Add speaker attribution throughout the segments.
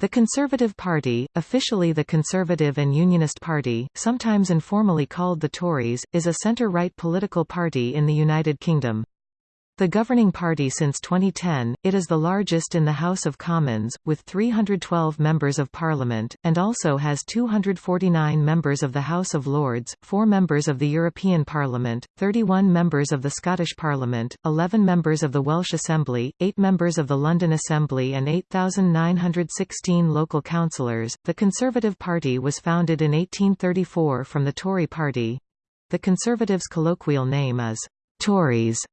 Speaker 1: The Conservative Party, officially the Conservative and Unionist Party, sometimes informally called the Tories, is a centre-right political party in the United Kingdom. The governing party since 2010, it is the largest in the House of Commons, with 312 members of Parliament, and also has 249 members of the House of Lords, 4 members of the European Parliament, 31 members of the Scottish Parliament, 11 members of the Welsh Assembly, 8 members of the London Assembly and 8,916 local councillors. The Conservative Party was founded in 1834 from the Tory Party. The Conservatives' colloquial name is Tories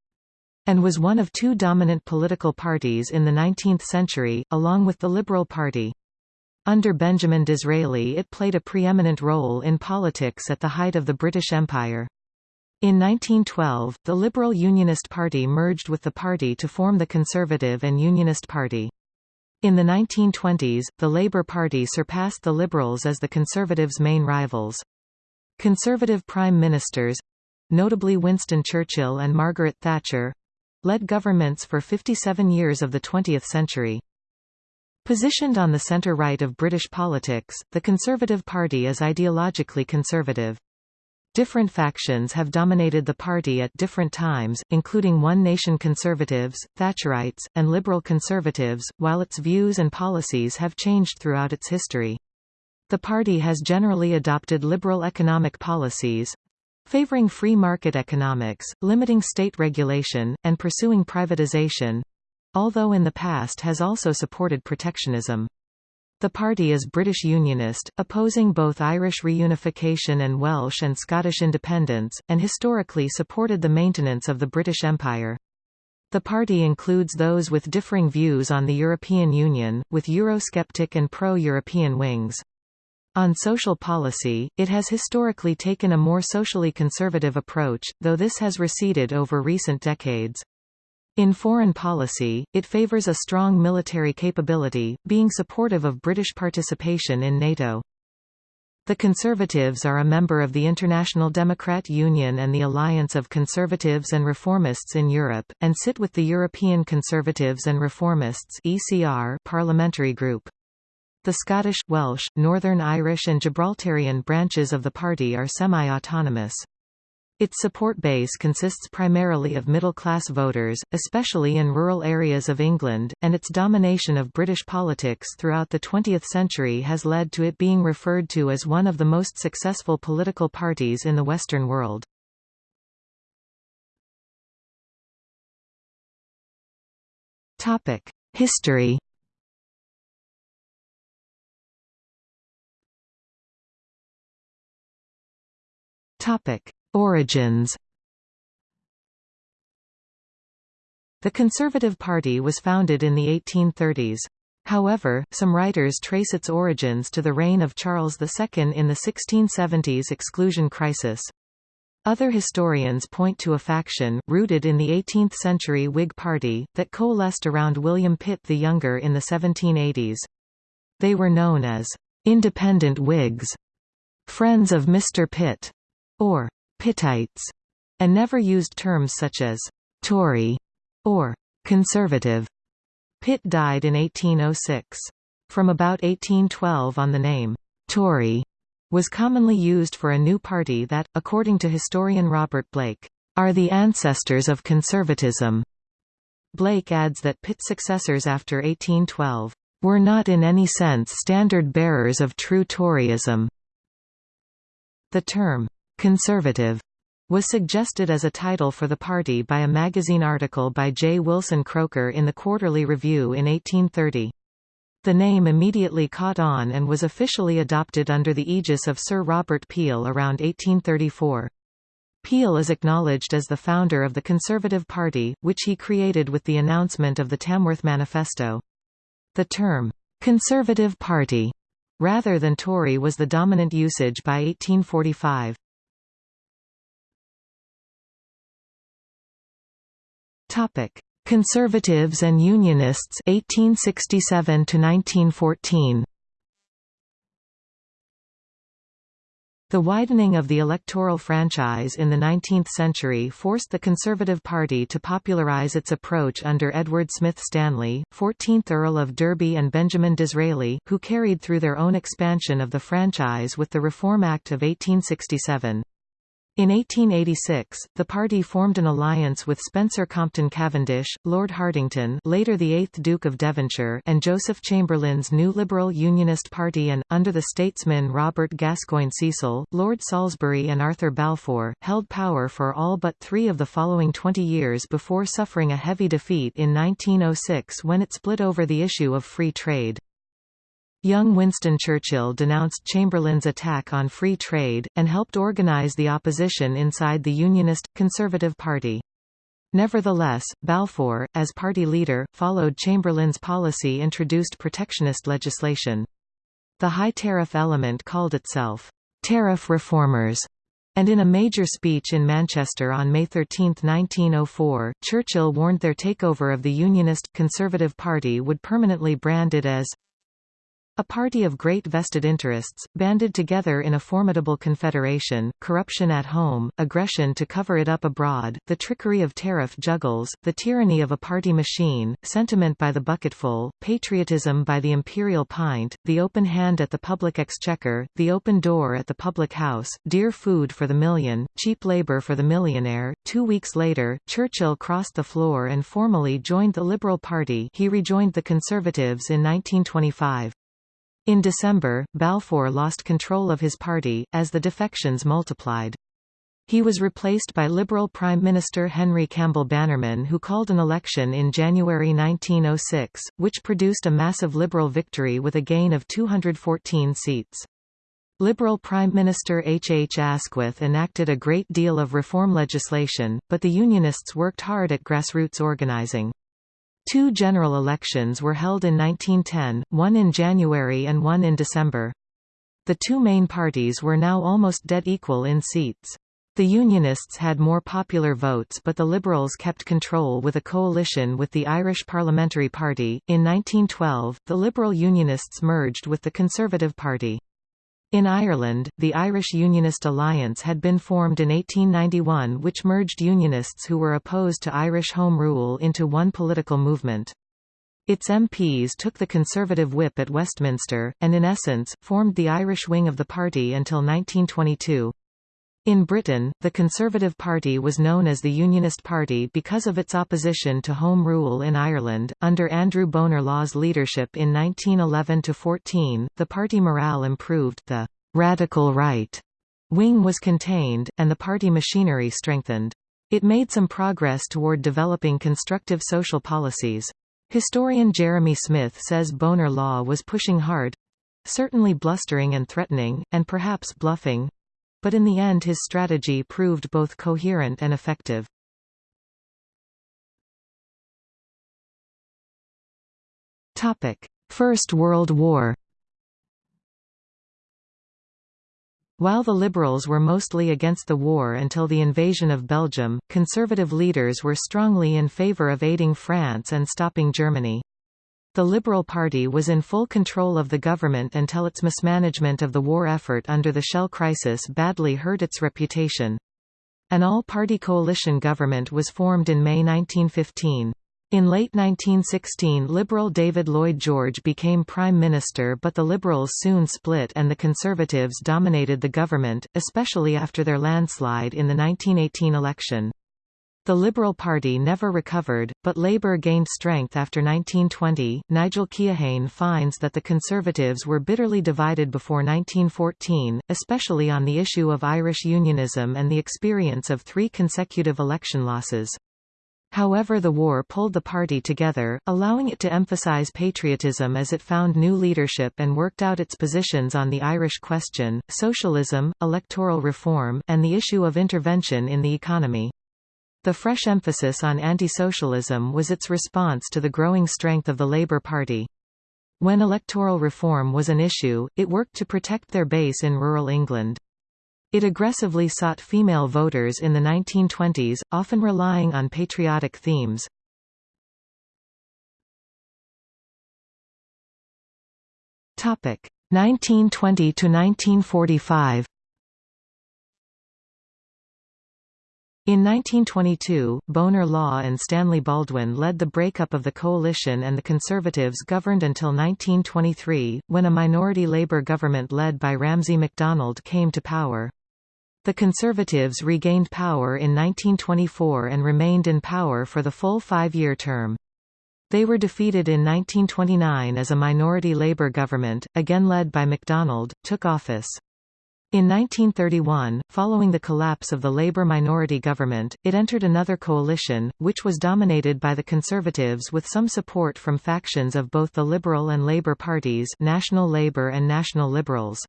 Speaker 1: and was one of two dominant political parties in the 19th century, along with the Liberal Party. Under Benjamin Disraeli it played a preeminent role in politics at the height of the British Empire. In 1912, the Liberal Unionist Party merged with the party to form the Conservative and Unionist Party. In the 1920s, the Labour Party surpassed the Liberals as the Conservatives' main rivals. Conservative prime ministers—notably Winston Churchill and Margaret Thatcher, led governments for 57 years of the 20th century. Positioned on the centre-right of British politics, the Conservative Party is ideologically conservative. Different factions have dominated the party at different times, including One Nation Conservatives, Thatcherites, and Liberal Conservatives, while its views and policies have changed throughout its history. The party has generally adopted liberal economic policies, favoring free market economics, limiting state regulation, and pursuing privatization although in the past has also supported protectionism. The party is British Unionist, opposing both Irish reunification and Welsh and Scottish independence, and historically supported the maintenance of the British Empire. The party includes those with differing views on the European Union, with Eurosceptic and pro-European wings. On social policy, it has historically taken a more socially conservative approach, though this has receded over recent decades. In foreign policy, it favours a strong military capability, being supportive of British participation in NATO. The Conservatives are a member of the International Democrat Union and the Alliance of Conservatives and Reformists in Europe, and sit with the European Conservatives and Reformists (ECR) parliamentary group. The Scottish, Welsh, Northern Irish and Gibraltarian branches of the party are semi-autonomous. Its support base consists primarily of middle-class voters, especially in rural areas of England, and its domination of British politics throughout the 20th century has led to it being referred to as one of the most successful political parties in the Western world. History Topic: Origins. The Conservative Party was founded in the 1830s. However, some writers trace its origins to the reign of Charles II in the 1670s exclusion crisis. Other historians point to a faction, rooted in the 18th-century Whig Party, that coalesced around William Pitt the Younger in the 1780s. They were known as «independent Whigs», «friends of Mr. Pitt», or Pittites, and never used terms such as Tory or conservative. Pitt died in 1806. From about 1812 on the name Tory was commonly used for a new party that, according to historian Robert Blake, are the ancestors of conservatism. Blake adds that Pitt's successors after 1812 were not in any sense standard bearers of true Toryism. The term Conservative was suggested as a title for the party by a magazine article by J. Wilson Croker in the Quarterly Review in 1830. The name immediately caught on and was officially adopted under the aegis of Sir Robert Peel around 1834. Peel is acknowledged as the founder of the Conservative Party, which he created with the announcement of the Tamworth Manifesto. The term, "'Conservative Party' rather than Tory was the dominant usage by 1845. Topic: Conservatives and Unionists 1867 to 1914. The widening of the electoral franchise in the 19th century forced the Conservative Party to popularise its approach under Edward Smith Stanley, 14th Earl of Derby and Benjamin Disraeli, who carried through their own expansion of the franchise with the Reform Act of 1867. In 1886, the party formed an alliance with Spencer Compton Cavendish, Lord Hartington later the 8th Duke of Devonshire and Joseph Chamberlain's new Liberal Unionist Party and, under the statesmen Robert Gascoigne Cecil, Lord Salisbury and Arthur Balfour, held power for all but three of the following 20 years before suffering a heavy defeat in 1906 when it split over the issue of free trade. Young Winston Churchill denounced Chamberlain's attack on free trade, and helped organise the opposition inside the Unionist, Conservative Party. Nevertheless, Balfour, as party leader, followed Chamberlain's policy introduced protectionist legislation. The high tariff element called itself, "'tariff reformers' and in a major speech in Manchester on May 13, 1904, Churchill warned their takeover of the Unionist, Conservative Party would permanently brand it as a party of great vested interests, banded together in a formidable confederation, corruption at home, aggression to cover it up abroad, the trickery of tariff juggles, the tyranny of a party machine, sentiment by the bucketful, patriotism by the imperial pint, the open hand at the public exchequer, the open door at the public house, dear food for the million, cheap labour for the millionaire. Two weeks later, Churchill crossed the floor and formally joined the Liberal Party he rejoined the Conservatives in 1925. In December, Balfour lost control of his party, as the defections multiplied. He was replaced by Liberal Prime Minister Henry Campbell Bannerman who called an election in January 1906, which produced a massive Liberal victory with a gain of 214 seats. Liberal Prime Minister H. H. Asquith enacted a great deal of reform legislation, but the Unionists worked hard at grassroots organising. Two general elections were held in 1910, one in January and one in December. The two main parties were now almost dead equal in seats. The Unionists had more popular votes but the Liberals kept control with a coalition with the Irish Parliamentary Party. In 1912, the Liberal Unionists merged with the Conservative Party. In Ireland, the Irish Unionist Alliance had been formed in 1891 which merged Unionists who were opposed to Irish Home Rule into one political movement. Its MPs took the Conservative whip at Westminster, and in essence, formed the Irish wing of the party until 1922. In Britain, the Conservative Party was known as the Unionist Party because of its opposition to Home Rule in Ireland. Under Andrew Bonar Law's leadership in 1911–14, the party morale improved, the «radical right» wing was contained, and the party machinery strengthened. It made some progress toward developing constructive social policies. Historian Jeremy Smith says Bonar Law was pushing hard—certainly blustering and threatening, and perhaps bluffing, but in the end his strategy proved both coherent and effective. First World War While the Liberals were mostly against the war until the invasion of Belgium, conservative leaders were strongly in favour of aiding France and stopping Germany. The Liberal Party was in full control of the government until its mismanagement of the war effort under the Shell crisis badly hurt its reputation. An all-party coalition government was formed in May 1915. In late 1916 Liberal David Lloyd George became Prime Minister but the Liberals soon split and the Conservatives dominated the government, especially after their landslide in the 1918 election. The Liberal Party never recovered, but Labour gained strength after 1920. Nigel Keohane finds that the Conservatives were bitterly divided before 1914, especially on the issue of Irish unionism and the experience of three consecutive election losses. However the war pulled the party together, allowing it to emphasise patriotism as it found new leadership and worked out its positions on the Irish question, socialism, electoral reform, and the issue of intervention in the economy. The fresh emphasis on anti-socialism was its response to the growing strength of the Labour Party. When electoral reform was an issue, it worked to protect their base in rural England. It aggressively sought female voters in the 1920s, often relying on patriotic themes. Topic 1920 to 1945. In 1922, Bonar Law and Stanley Baldwin led the breakup of the coalition and the Conservatives governed until 1923, when a minority Labour government led by Ramsay MacDonald came to power. The Conservatives regained power in 1924 and remained in power for the full five-year term. They were defeated in 1929 as a minority Labour government, again led by MacDonald, took office. In 1931, following the collapse of the Labour minority government, it entered another coalition, which was dominated by the Conservatives with some support from factions of both the Liberal and Labour parties National Labour and National Liberals.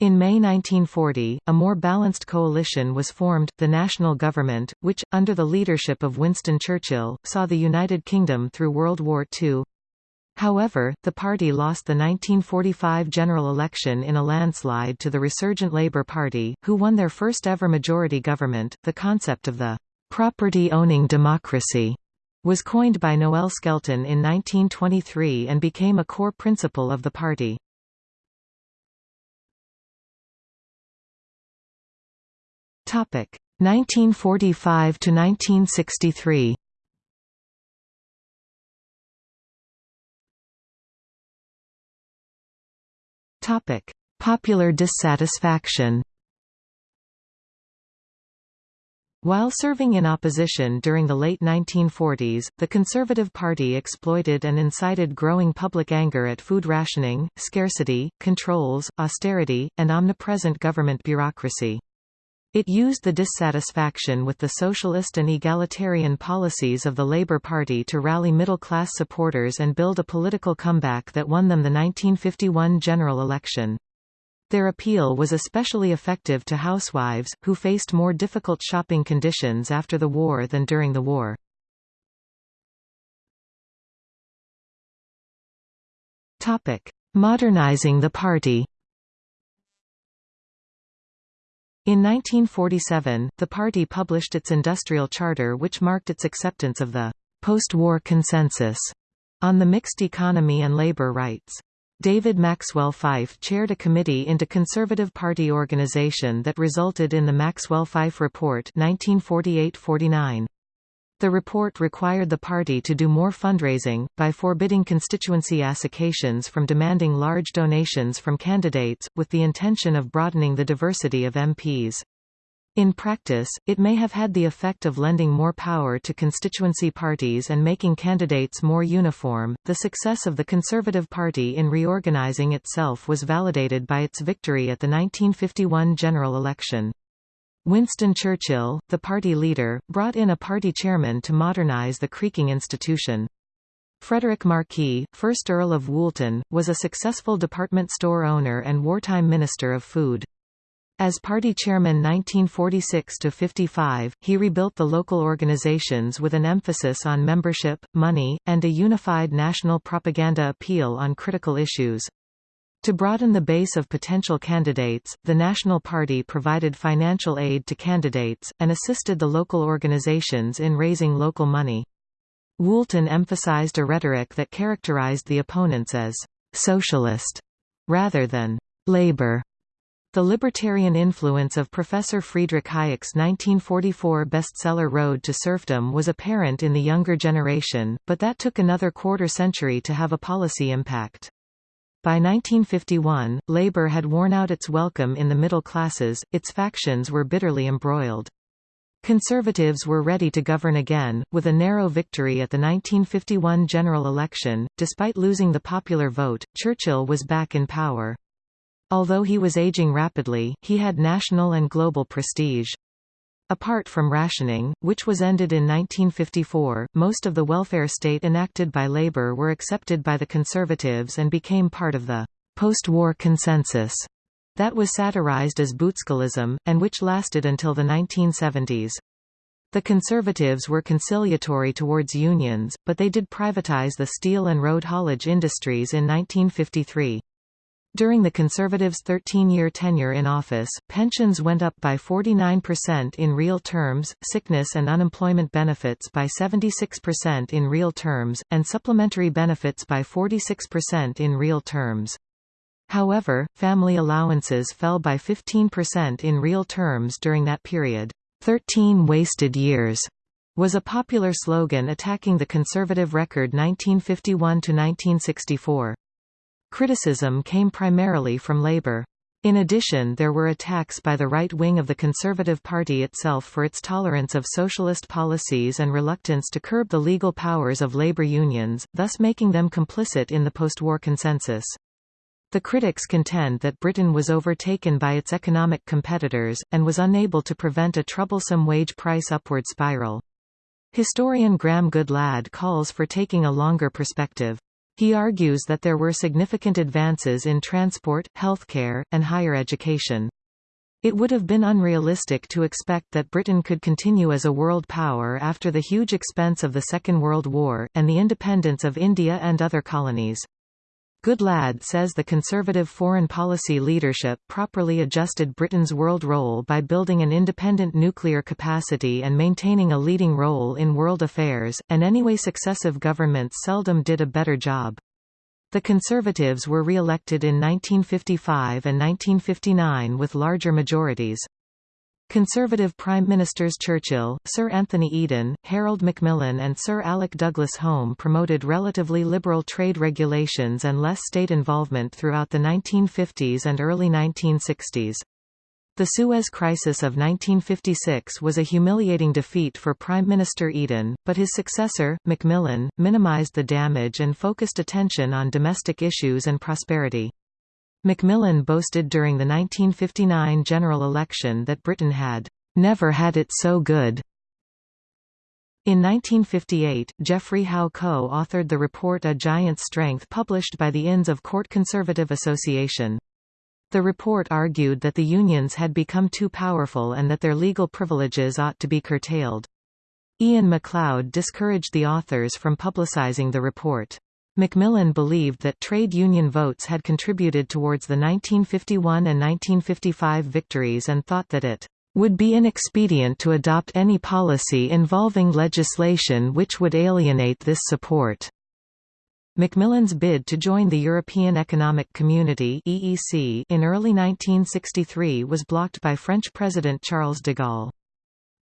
Speaker 1: In May 1940, a more balanced coalition was formed, the National Government, which, under the leadership of Winston Churchill, saw the United Kingdom through World War II. However, the party lost the 1945 general election in a landslide to the resurgent Labour Party, who won their first ever majority government. The concept of the property owning democracy was coined by Noel Skelton in 1923 and became a core principle of the party. Topic 1945 to 1963. Topic: Popular dissatisfaction. While serving in opposition during the late 1940s, the Conservative Party exploited and incited growing public anger at food rationing, scarcity, controls, austerity, and omnipresent government bureaucracy. It used the dissatisfaction with the socialist and egalitarian policies of the Labour Party to rally middle-class supporters and build a political comeback that won them the 1951 general election. Their appeal was especially effective to housewives, who faced more difficult shopping conditions after the war than during the war. Modernizing the party In 1947, the party published its industrial charter which marked its acceptance of the post-war consensus on the mixed economy and labor rights. David Maxwell Fyfe chaired a committee into Conservative Party organization that resulted in the Maxwell-Fyfe Report 1948-49. The report required the party to do more fundraising, by forbidding constituency assignations from demanding large donations from candidates, with the intention of broadening the diversity of MPs. In practice, it may have had the effect of lending more power to constituency parties and making candidates more uniform. The success of the Conservative Party in reorganizing itself was validated by its victory at the 1951 general election. Winston Churchill, the party leader, brought in a party chairman to modernise the creaking institution. Frederick Marquis, 1st Earl of Woolton, was a successful department store owner and wartime Minister of Food. As party chairman 1946–55, he rebuilt the local organizations with an emphasis on membership, money, and a unified national propaganda appeal on critical issues. To broaden the base of potential candidates, the National Party provided financial aid to candidates, and assisted the local organizations in raising local money. Woolton emphasized a rhetoric that characterized the opponents as «socialist» rather than «labor». The libertarian influence of Professor Friedrich Hayek's 1944 bestseller Road to Serfdom was apparent in the younger generation, but that took another quarter century to have a policy impact. By 1951, Labour had worn out its welcome in the middle classes, its factions were bitterly embroiled. Conservatives were ready to govern again, with a narrow victory at the 1951 general election. Despite losing the popular vote, Churchill was back in power. Although he was aging rapidly, he had national and global prestige. Apart from rationing, which was ended in 1954, most of the welfare state enacted by Labour were accepted by the Conservatives and became part of the post-war consensus that was satirized as Butskellism, and which lasted until the 1970s. The Conservatives were conciliatory towards unions, but they did privatize the steel and road haulage industries in 1953. During the Conservatives' 13-year tenure in office, pensions went up by 49% in real terms, sickness and unemployment benefits by 76% in real terms, and supplementary benefits by 46% in real terms. However, family allowances fell by 15% in real terms during that period. 13 wasted years was a popular slogan attacking the conservative record 1951–1964. Criticism came primarily from Labour. In addition there were attacks by the right wing of the Conservative Party itself for its tolerance of socialist policies and reluctance to curb the legal powers of labor unions, thus making them complicit in the post-war consensus. The critics contend that Britain was overtaken by its economic competitors, and was unable to prevent a troublesome wage price upward spiral. Historian Graham Goodlad calls for taking a longer perspective. He argues that there were significant advances in transport, healthcare, and higher education. It would have been unrealistic to expect that Britain could continue as a world power after the huge expense of the Second World War, and the independence of India and other colonies. Goodlad says the conservative foreign policy leadership properly adjusted Britain's world role by building an independent nuclear capacity and maintaining a leading role in world affairs, and anyway successive governments seldom did a better job. The Conservatives were re-elected in 1955 and 1959 with larger majorities. Conservative Prime Ministers Churchill, Sir Anthony Eden, Harold Macmillan and Sir Alec Douglas Home promoted relatively liberal trade regulations and less state involvement throughout the 1950s and early 1960s. The Suez Crisis of 1956 was a humiliating defeat for Prime Minister Eden, but his successor, Macmillan, minimised the damage and focused attention on domestic issues and prosperity. Macmillan boasted during the 1959 general election that Britain had never had it so good. In 1958, Geoffrey Howe co-authored the report A Giant's Strength published by the Inns of Court Conservative Association. The report argued that the unions had become too powerful and that their legal privileges ought to be curtailed. Iain Macleod discouraged the authors from publicizing the report. Macmillan believed that trade union votes had contributed towards the 1951 and 1955 victories and thought that it would be inexpedient to adopt any policy involving legislation which would alienate this support. Macmillan's bid to join the European Economic Community (EEC) in early 1963 was blocked by French President Charles de Gaulle.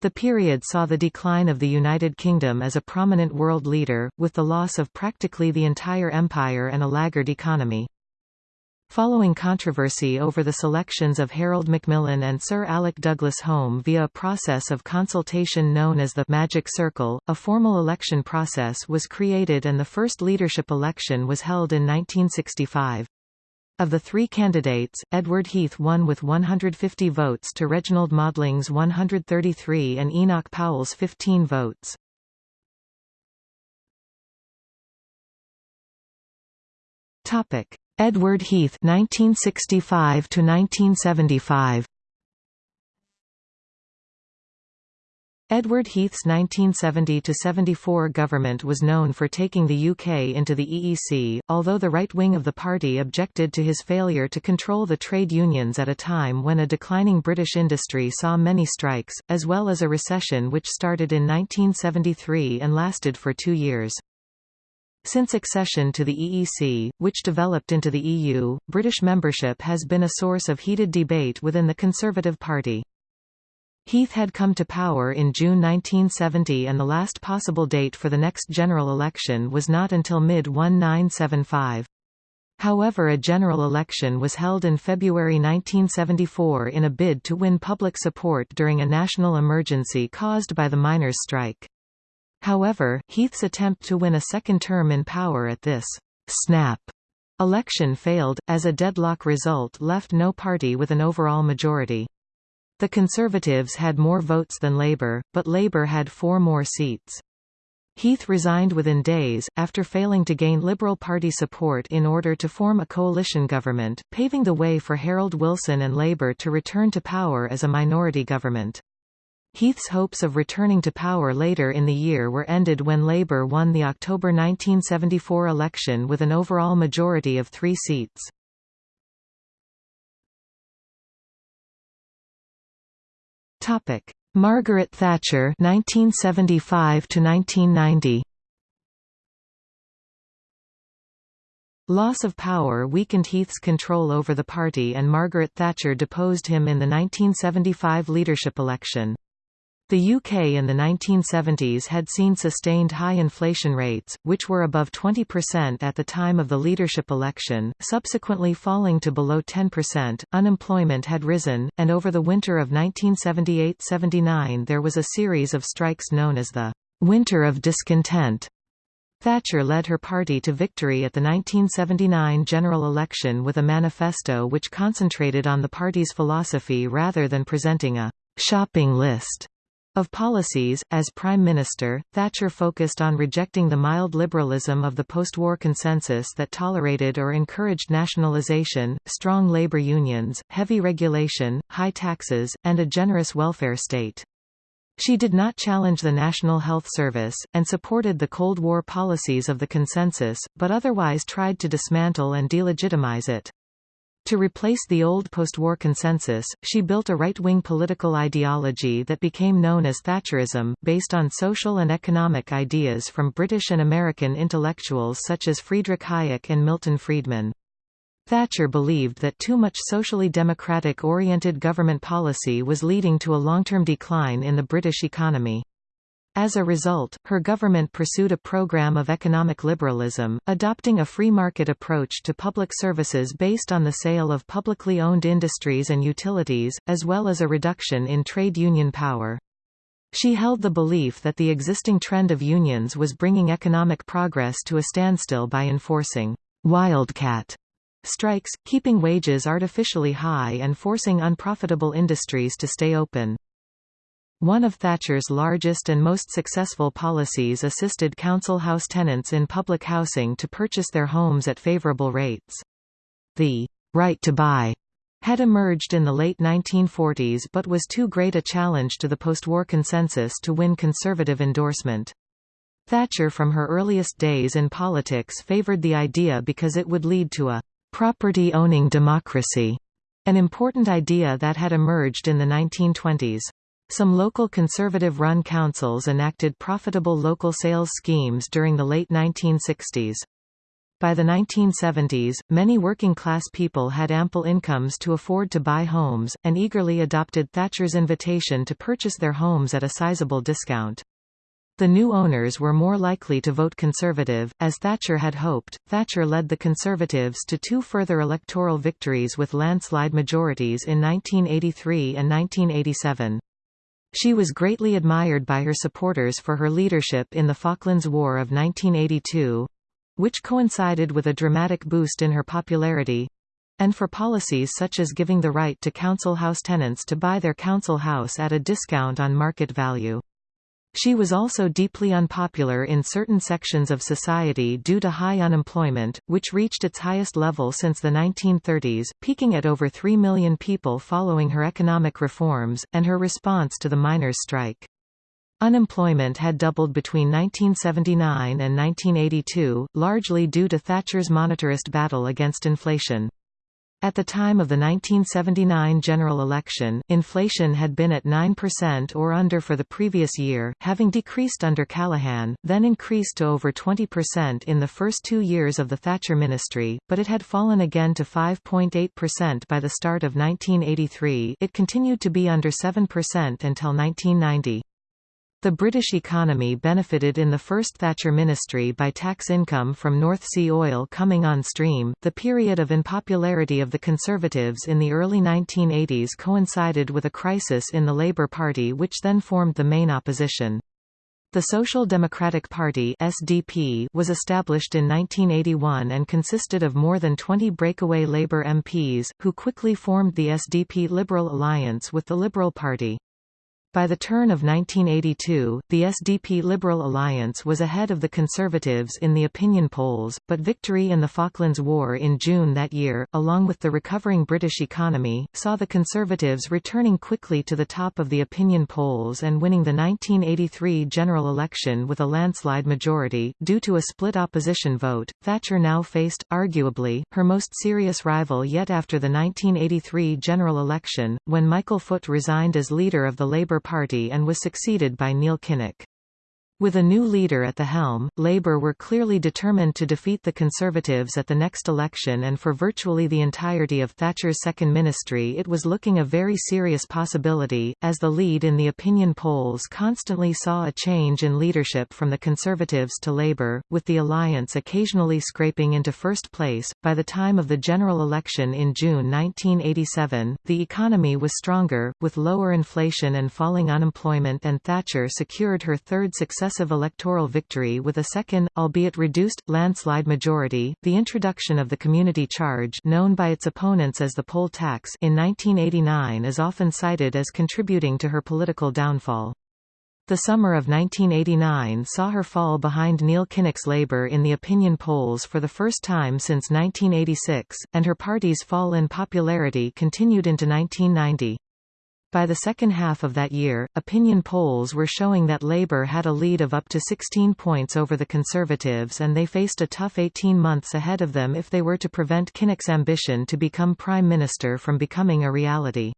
Speaker 1: The period saw the decline of the United Kingdom as a prominent world leader, with the loss of practically the entire empire and a laggard economy. Following controversy over the selections of Harold Macmillan and Sir Alec Douglas Home via a process of consultation known as the «Magic Circle», a formal election process was created and the first leadership election was held in 1965. Of the three candidates, Edward Heath won with 150 votes to Reginald Maudling's 133 and Enoch Powell's 15 votes. Topic: Edward Heath 1965 to 1975. Edward Heath's 1970–74 government was known for taking the UK into the EEC, although the right wing of the party objected to his failure to control the trade unions at a time when a declining British industry saw many strikes, as well as a recession which started in 1973 and lasted for two years. Since accession to the EEC, which developed into the EU, British membership has been a source of heated debate within the Conservative Party. Heath had come to power in June 1970 and the last possible date for the next general election was not until mid-1975. However a general election was held in February 1974 in a bid to win public support during a national emergency caused by the miners' strike. However, Heath's attempt to win a second term in power at this snap election failed, as a deadlock result left no party with an overall majority. The Conservatives had more votes than Labour, but Labour had four more seats. Heath resigned within days, after failing to gain Liberal Party support in order to form a coalition government, paving the way for Harold Wilson and Labour to return to power as a minority government. Heath's hopes of returning to power later in the year were ended when Labour won the October 1974 election with an overall majority of three seats. Topic: Margaret Thatcher 1975 to 1990. Loss of power weakened Heath's control over the party and Margaret Thatcher deposed him in the 1975 leadership election. The UK in the 1970s had seen sustained high inflation rates, which were above 20% at the time of the leadership election, subsequently falling to below 10%. Unemployment had risen, and over the winter of 1978–79 there was a series of strikes known as the Winter of Discontent. Thatcher led her party to victory at the 1979 general election with a manifesto which concentrated on the party's philosophy rather than presenting a shopping list. Of policies, as Prime Minister, Thatcher focused on rejecting the mild liberalism of the post-war consensus that tolerated or encouraged nationalisation, strong labour unions, heavy regulation, high taxes, and a generous welfare state. She did not challenge the National Health Service, and supported the Cold War policies of the consensus, but otherwise tried to dismantle and delegitimize it. To replace the old post-war consensus, she built a right-wing political ideology that became known as Thatcherism, based on social and economic ideas from British and American intellectuals such as Friedrich Hayek and Milton Friedman. Thatcher believed that too much socially democratic-oriented government policy was leading to a long-term decline in the British economy. As a result, her government pursued a program of economic liberalism, adopting a free market approach to public services based on the sale of publicly owned industries and utilities, as well as a reduction in trade union power. She held the belief that the existing trend of unions was bringing economic progress to a standstill by enforcing wildcat strikes, keeping wages artificially high and forcing unprofitable industries to stay open. One of Thatcher's largest and most successful policies assisted council house tenants in public housing to purchase their homes at favourable rates. The right to buy had emerged in the late 1940s but was too great a challenge to the post-war consensus to win conservative endorsement. Thatcher from her earliest days in politics favoured the idea because it would lead to a property-owning democracy, an important idea that had emerged in the 1920s. Some local conservative-run councils enacted profitable local sales schemes during the late 1960s. By the 1970s, many working-class people had ample incomes to afford to buy homes, and eagerly adopted Thatcher's invitation to purchase their homes at a sizable discount. The new owners were more likely to vote Conservative, as Thatcher had hoped. Thatcher led the Conservatives to two further electoral victories with landslide majorities in 1983 and 1987. She was greatly admired by her supporters for her leadership in the Falklands War of 1982—which coincided with a dramatic boost in her popularity—and for policies such as giving the right to council house tenants to buy their council house at a discount on market value. She was also deeply unpopular in certain sections of society due to high unemployment, which reached its highest level since the 1930s, peaking at over 3 million people following her economic reforms, and her response to the miners' strike. Unemployment had doubled between 1979 and 1982, largely due to Thatcher's monetarist battle against inflation. At the time of the 1979 general election, inflation had been at 9% or under for the previous year, having decreased under Callaghan, then increased to over 20% in the first two years of the Thatcher ministry, but it had fallen again to 5.8% by the start of 1983 it continued to be under 7% until 1990. The British economy benefited in the first Thatcher ministry by tax income from North Sea oil coming on stream. The period of unpopularity of the Conservatives in the early 1980s coincided with a crisis in the Labour Party which then formed the main opposition. The Social Democratic Party SDP was established in 1981 and consisted of more than 20 breakaway Labour MPs, who quickly formed the SDP Liberal Alliance with the Liberal Party. By the turn of 1982, the SDP Liberal Alliance was ahead of the Conservatives in the opinion polls, but victory in the Falklands War in June that year, along with the recovering British economy, saw the Conservatives returning quickly to the top of the opinion polls and winning the 1983 general election with a landslide majority. Due to a split opposition vote, Thatcher now faced, arguably, her most serious rival yet after the 1983 general election, when Michael Foot resigned as leader of the Labour Party and was succeeded by Neil Kinnock. With a new leader at the helm, Labour were clearly determined to defeat the Conservatives at the next election and for virtually the entirety of Thatcher's second ministry it was looking a very serious possibility, as the lead in the opinion polls constantly saw a change in leadership from the Conservatives to Labour, with the alliance occasionally scraping into first place. By the time of the general election in June 1987, the economy was stronger, with lower inflation and falling unemployment and Thatcher secured her third successive successive electoral victory with a second, albeit reduced, landslide majority. The introduction of the community charge known by its opponents as the poll tax in 1989 is often cited as contributing to her political downfall. The summer of 1989 saw her fall behind Neil Kinnock's Labour in the opinion polls for the first time since 1986, and her party's fall in popularity continued into 1990. By the second half of that year, opinion polls were showing that Labour had a lead of up to 16 points over the Conservatives and they faced a tough 18 months ahead of them if they were to prevent Kinnock's ambition to become Prime Minister from becoming a reality.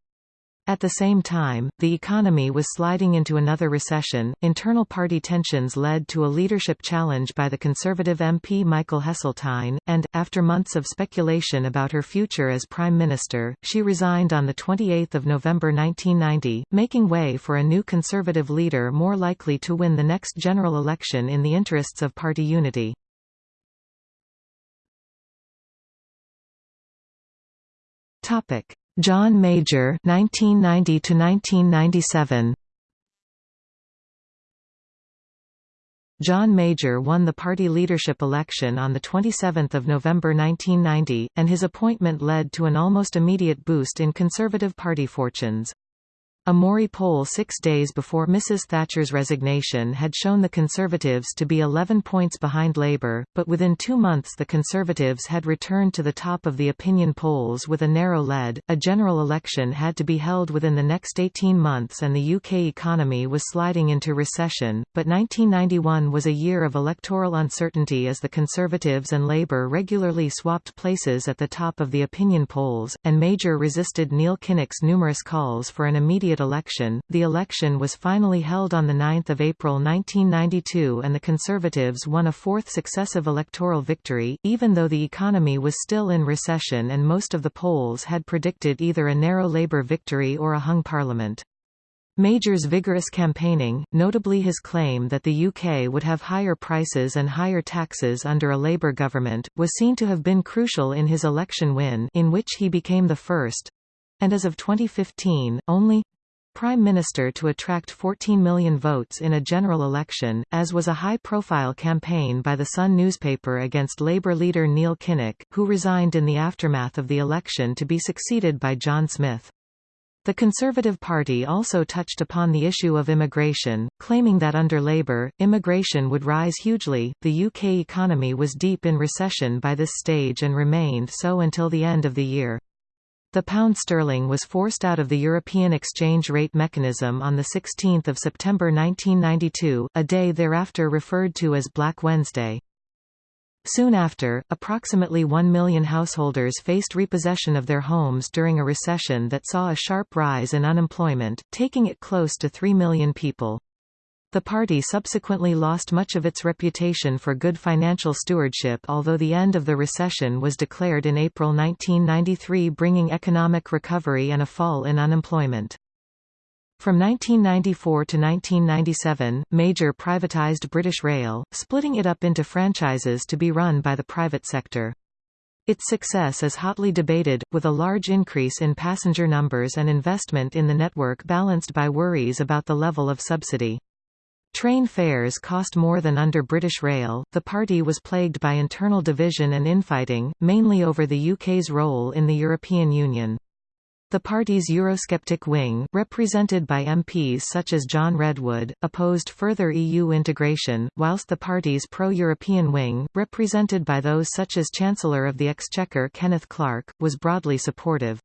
Speaker 1: At the same time, the economy was sliding into another recession. Internal party tensions led to a leadership challenge by the Conservative MP Michael Heseltine, and, after months of speculation about her future as Prime Minister, she resigned on 28 November 1990, making way for a new Conservative leader more likely to win the next general election in the interests of party unity. Topic. John Major 1990 to 1997 John Major won the party leadership election on 27 November 1990, and his appointment led to an almost immediate boost in Conservative Party fortunes. A Mori poll six days before Mrs Thatcher's resignation had shown the Conservatives to be 11 points behind Labour, but within two months the Conservatives had returned to the top of the opinion polls with a narrow lead. A general election had to be held within the next 18 months and the UK economy was sliding into recession, but 1991 was a year of electoral uncertainty as the Conservatives and Labour regularly swapped places at the top of the opinion polls, and Major resisted Neil Kinnock's numerous calls for an immediate election. The election was finally held on 9 April 1992 and the Conservatives won a fourth successive electoral victory, even though the economy was still in recession and most of the polls had predicted either a narrow Labour victory or a hung parliament. Major's vigorous campaigning, notably his claim that the UK would have higher prices and higher taxes under a Labour government, was seen to have been crucial in his election win in which he became the first—and as of 2015, only Prime Minister to attract 14 million votes in a general election, as was a high-profile campaign by the Sun newspaper against Labour leader Neil Kinnock, who resigned in the aftermath of the election to be succeeded by John Smith. The Conservative Party also touched upon the issue of immigration, claiming that under Labour, immigration would rise hugely. The UK economy was deep in recession by this stage and remained so until the end of the year. The pound sterling was forced out of the European exchange rate mechanism on 16 September 1992, a day thereafter referred to as Black Wednesday. Soon after, approximately 1 million householders faced repossession of their homes during a recession that saw a sharp rise in unemployment, taking it close to 3 million people. The party subsequently lost much of its reputation for good financial stewardship although the end of the recession was declared in April 1993 bringing economic recovery and a fall in unemployment. From 1994 to 1997, Major privatised British Rail, splitting it up into franchises to be run by the private sector. Its success is hotly debated, with a large increase in passenger numbers and investment in the network balanced by worries about the level of subsidy. Train fares cost more than under British Rail. The party was plagued by internal division and infighting, mainly over the UK's role in the European Union. The party's Eurosceptic wing, represented by MPs such as John Redwood, opposed further EU integration, whilst the party's pro-European wing, represented by those such as Chancellor of the Exchequer Kenneth Clarke, was broadly supportive.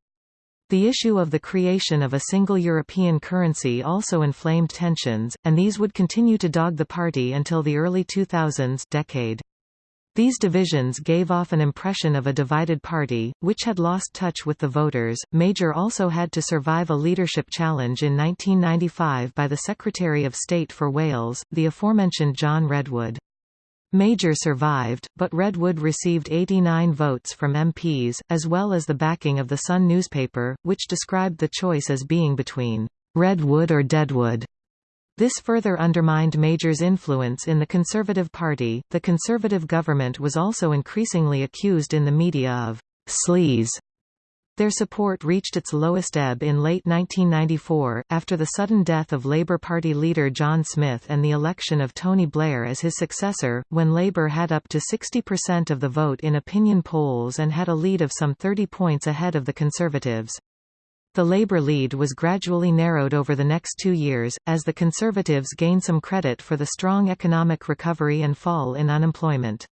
Speaker 1: The issue of the creation of a single European currency also inflamed tensions, and these would continue to dog the party until the early 2000s decade. These divisions gave off an impression of a divided party, which had lost touch with the voters. Major also had to survive a leadership challenge in 1995 by the Secretary of State for Wales, the aforementioned John Redwood. Major survived, but Redwood received 89 votes from MPs, as well as the backing of the Sun newspaper, which described the choice as being between Redwood or Deadwood. This further undermined Major's influence in the Conservative Party. The Conservative government was also increasingly accused in the media of sleaze. Their support reached its lowest ebb in late 1994, after the sudden death of Labour Party leader John Smith and the election of Tony Blair as his successor, when Labour had up to 60% of the vote in opinion polls and had a lead of some 30 points ahead of the Conservatives. The Labour lead was gradually narrowed over the next two years, as the Conservatives gained some credit for the strong economic recovery and fall in unemployment.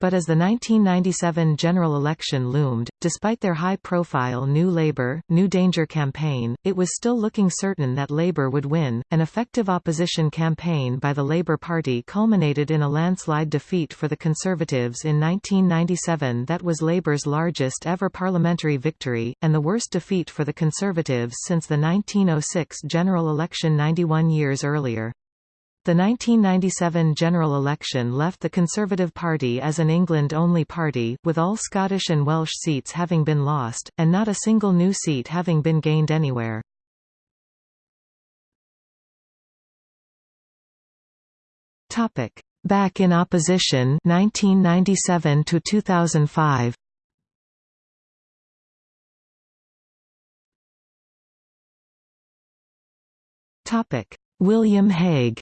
Speaker 1: But as the 1997 general election loomed, despite their high-profile New Labour, New Danger campaign, it was still looking certain that Labour would win. An effective opposition campaign by the Labour Party culminated in a landslide defeat for the Conservatives in 1997 that was Labour's largest ever parliamentary victory, and the worst defeat for the Conservatives since the 1906 general election 91 years earlier. The 1997 general election left the Conservative Party as an England-only party, with all Scottish and Welsh seats having been lost, and not a single new seat having been gained anywhere. Back in opposition 1997 to 2005 William Hague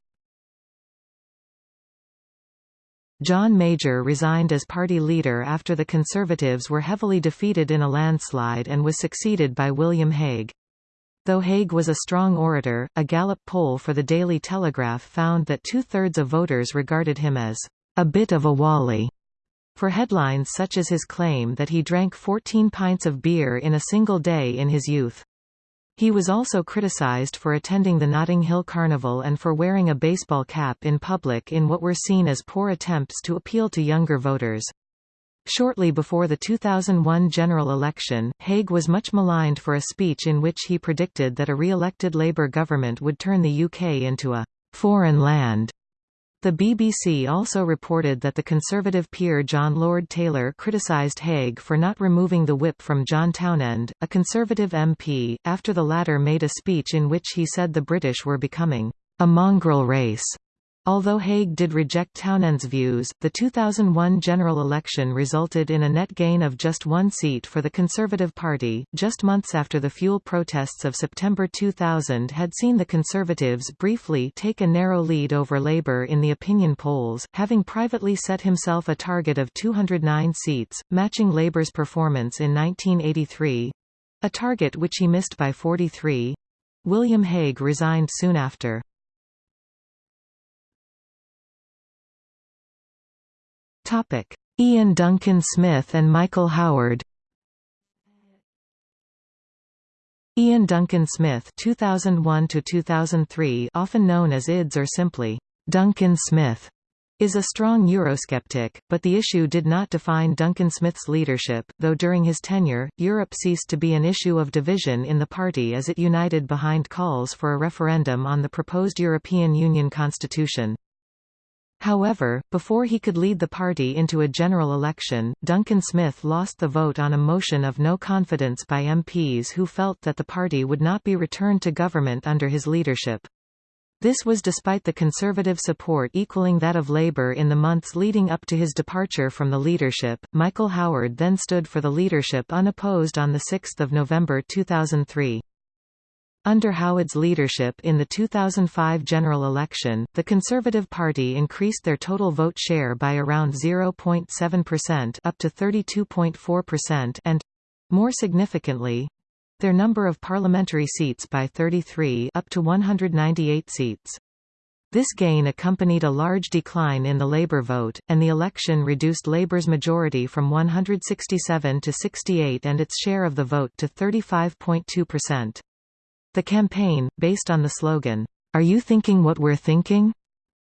Speaker 1: John Major resigned as party leader after the Conservatives were heavily defeated in a landslide and was succeeded by William Hague. Though Hague was a strong orator, a Gallup poll for the Daily Telegraph found that two-thirds of voters regarded him as a bit of a Wally. For headlines such as his claim that he drank 14 pints of beer in a single day in his youth. He was also criticized for attending the Notting Hill Carnival and for wearing a baseball cap in public in what were seen as poor attempts to appeal to younger voters. Shortly before the 2001 general election, Hague was much maligned for a speech in which he predicted that a re-elected Labour government would turn the UK into a «foreign land» The BBC also reported that the Conservative peer John Lord Taylor criticised Hague for not removing the whip from John Townend, a Conservative MP, after the latter made a speech in which he said the British were becoming a mongrel race. Although Hague did reject Townend's views, the 2001 general election resulted in a net gain of just one seat for the Conservative Party, just months after the fuel protests of September 2000 had seen the Conservatives briefly take a narrow lead over Labour in the opinion polls, having privately set himself a target of 209 seats, matching Labour's performance in 1983—a target which he missed by 43. William Hague resigned soon after. Topic: Iain Duncan Smith and Michael Howard. Iain Duncan Smith 2001 to 2003 often known as IDS or simply Duncan Smith is a strong Eurosceptic, but the issue did not define Duncan Smith's leadership, though during his tenure, Europe ceased to be an issue of division in the party as it united behind calls for a referendum on the proposed European Union constitution. However, before he could lead the party into a general election, Duncan Smith lost the vote on a motion of no confidence by MPs who felt that the party would not be returned to government under his leadership. This was despite the Conservative support equaling that of Labour in the months leading up to his departure from the leadership. Michael Howard then stood for the leadership unopposed on 6 November 2003. Under Howard's leadership in the 2005 general election, the Conservative Party increased their total vote share by around 0.7% up to 32.4% and more significantly their number of parliamentary seats by 33 up to 198 seats. This gain accompanied a large decline in the Labour vote, and the election reduced Labour's majority from 167 to 68 and its share of the vote to 35.2%. The campaign, based on the slogan, Are you thinking what we're thinking?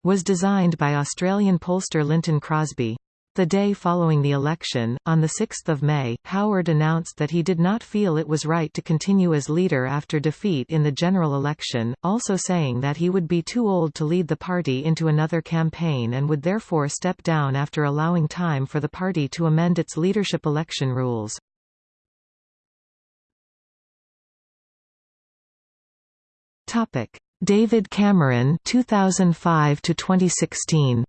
Speaker 1: was designed by Australian pollster Lynton Crosby. The day following the election, on 6 May, Howard announced that he did not feel it was right to continue as leader after defeat in the general election, also saying that he would be too old to lead the party into another campaign and would therefore step down after allowing time for the party to amend its leadership election rules. David Cameron 2005 to 2016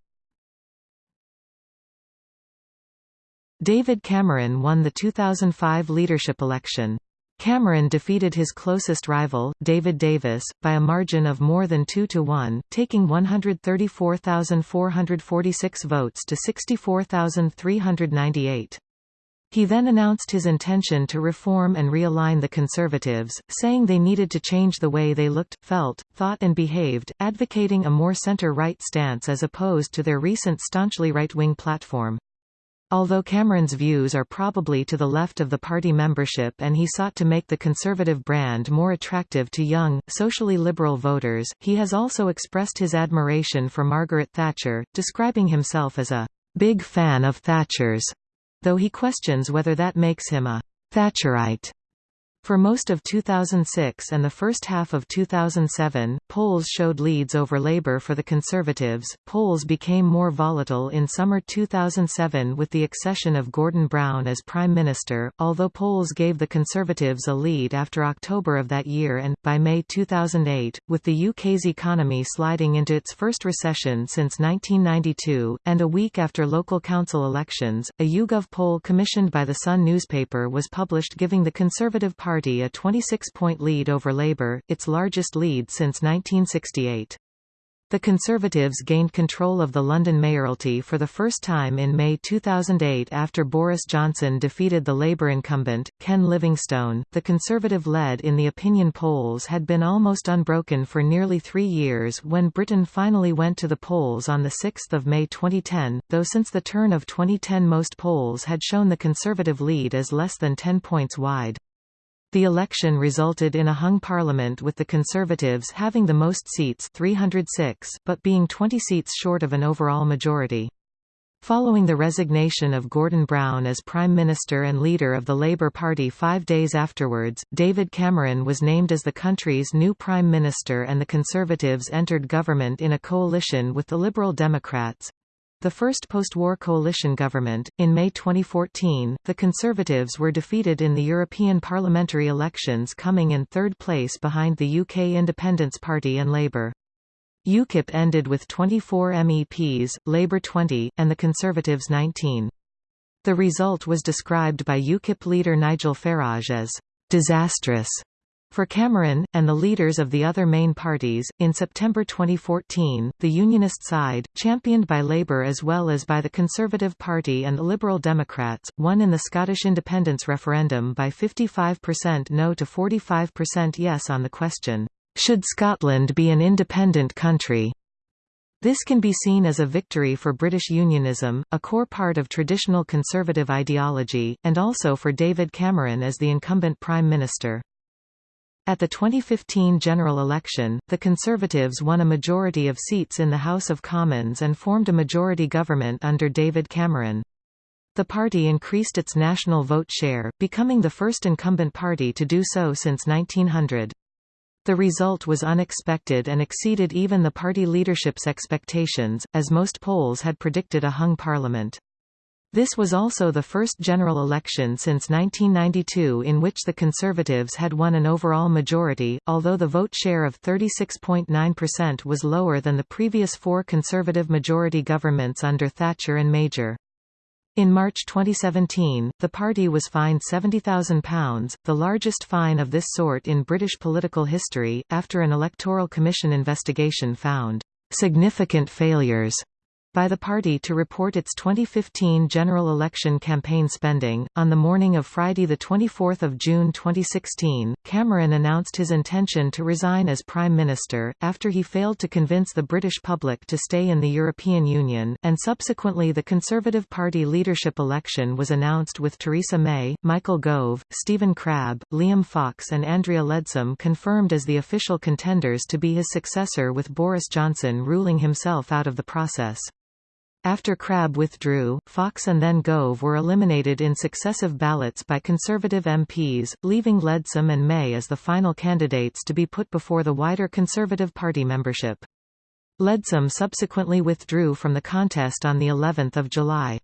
Speaker 1: David Cameron won the 2005 leadership election. Cameron defeated his closest rival, David Davis, by a margin of more than 2 to 1, taking 134,446 votes to 64,398. He then announced his intention to reform and realign the Conservatives, saying they needed to change the way they looked, felt, thought and behaved, advocating a more center-right stance as opposed to their recent staunchly right-wing platform. Although Cameron's views are probably to the left of the party membership and he sought to make the conservative brand more attractive to young, socially liberal voters, he has also expressed his admiration for Margaret Thatcher, describing himself as a big fan of Thatcher's, though he questions whether that makes him a Thatcherite. For most of 2006 and the first half of 2007, polls showed leads over Labour for the Conservatives. Polls became more volatile in summer 2007 with the accession of Gordon Brown as Prime Minister, although polls gave the Conservatives a lead after October of that year and, by May 2008, with the UK's economy sliding into its first recession since 1992, and a week after local council elections, a YouGov poll commissioned by the Sun newspaper was published giving the Conservative Party Party a 26-point lead over Labour, its largest lead since 1968. The Conservatives gained control of the London mayoralty for the first time in May 2008 after Boris Johnson defeated the Labour incumbent, Ken Livingstone. The Conservative lead in the opinion polls had been almost unbroken for nearly three years when Britain finally went to the polls on 6 May 2010, though since the turn of 2010 most polls had shown the Conservative lead as less than 10 points wide. The election resulted in a hung parliament with the Conservatives having the most seats 306, but being 20 seats short of an overall majority. Following the resignation of Gordon Brown as Prime Minister and leader of the Labour Party five days afterwards, David Cameron was named as the country's new Prime Minister and the Conservatives entered government in a coalition with the Liberal Democrats, the first post-war coalition government. In May 2014, the Conservatives were defeated in the European parliamentary elections coming in third place behind the UK Independence Party and Labour. UKIP ended with 24 MEPs, Labour 20, and the Conservatives 19. The result was described by UKIP leader Nigel Farage as disastrous for Cameron, and the leaders of the other main parties, in September 2014, the Unionist side, championed by Labour as well as by the Conservative Party and the Liberal Democrats, won in the Scottish independence referendum by 55% no to 45% yes on the question, "'Should Scotland be an independent country?' This can be seen as a victory for British unionism, a core part of traditional conservative ideology, and also for David Cameron as the incumbent Prime Minister. At the 2015 general election, the Conservatives won a majority of seats in the House of Commons and formed a majority government under David Cameron. The party increased its national vote share, becoming the first incumbent party to do so since 1900. The result was unexpected and exceeded even the party leadership's expectations, as most polls had predicted a hung parliament. This was also the first general election since 1992 in which the Conservatives had won an overall majority, although the vote share of 36.9% was lower than the previous four Conservative majority governments under Thatcher and Major. In March 2017, the party was fined £70,000, the largest fine of this sort in British political history, after an Electoral Commission investigation found significant failures by the party to report its 2015 general election campaign spending. On the morning of Friday, 24 June 2016, Cameron announced his intention to resign as Prime Minister, after he failed to convince the British public to stay in the European Union, and subsequently the Conservative Party leadership election was announced with Theresa May, Michael Gove, Stephen Crabb, Liam Fox and Andrea Leadsom confirmed as the official contenders to be his successor with Boris Johnson ruling himself out of the process. After Crabb withdrew, Fox and then Gove were eliminated in successive ballots by Conservative MPs, leaving Leadsom and May as the final candidates to be put before the wider Conservative Party membership. Leadsom subsequently withdrew from the contest on the 11th of July.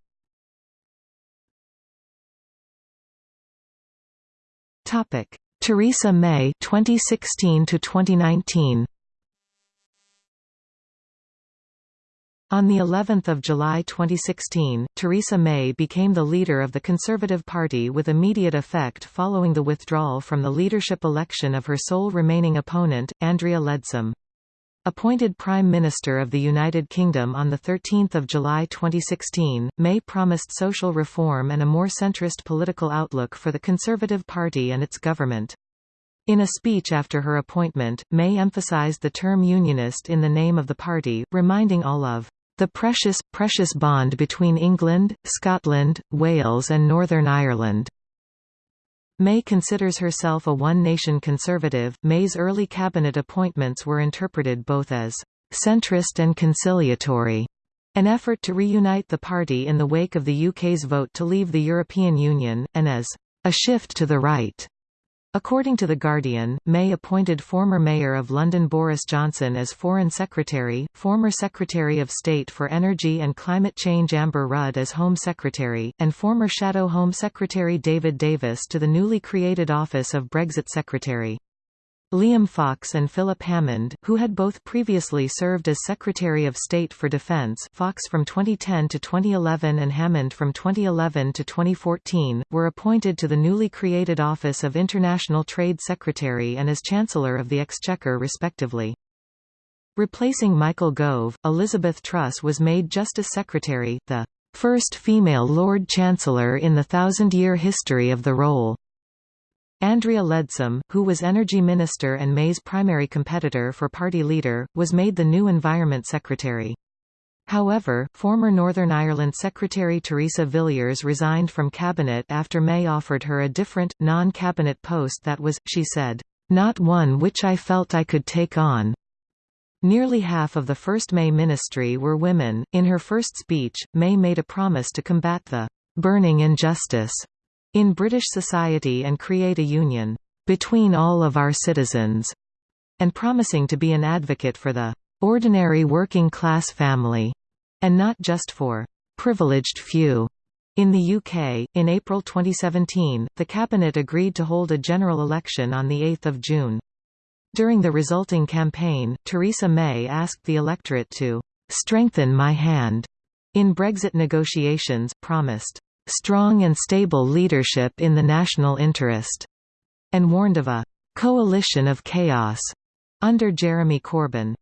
Speaker 1: Topic: Theresa May 2016 to 2019. On the 11th of July 2016, Theresa May became the leader of the Conservative Party with immediate effect following the withdrawal from the leadership election of her sole remaining opponent, Andrea Leadsom. Appointed Prime Minister of the United Kingdom on 13 July 2016, May promised social reform and a more centrist political outlook for the Conservative Party and its government. In a speech after her appointment, May emphasised the term unionist in the name of the party, reminding all of the precious, precious bond between England, Scotland, Wales and Northern Ireland. May considers herself a one-nation conservative. May's early cabinet appointments were interpreted both as centrist and conciliatory, an effort to reunite the party in the wake of the UK's vote to leave the European Union, and as a shift to the right. According to The Guardian, May appointed former Mayor of London Boris Johnson as Foreign Secretary, former Secretary of State for Energy and Climate Change Amber Rudd as Home Secretary, and former Shadow Home Secretary David Davis to the newly created office of Brexit Secretary. Liam Fox and Philip Hammond, who had both previously served as Secretary of State for Defense Fox from 2010 to 2011 and Hammond from 2011 to 2014, were appointed to the newly created Office of International Trade Secretary and as Chancellor of the Exchequer respectively. Replacing Michael Gove, Elizabeth Truss was made Justice Secretary, the first female Lord Chancellor in the thousand-year history of the role. Andrea Leadsom, who was Energy Minister and May's primary competitor for party leader, was made the new Environment Secretary. However, former Northern Ireland Secretary Theresa Villiers resigned from cabinet after May offered her a different, non-cabinet post that was, she said, "...not one which I felt I could take on." Nearly half of the first May ministry were women. In her first speech, May made a promise to combat the burning injustice in British society and create a union between all of our citizens, and promising to be an advocate for the ordinary working class family, and not just for privileged few. In the UK, in April 2017, the Cabinet agreed to hold a general election on 8 June. During the resulting campaign, Theresa May asked the electorate to "...strengthen my hand." in Brexit negotiations, promised strong and stable leadership in the national interest, and warned of a coalition of chaos under Jeremy Corbyn.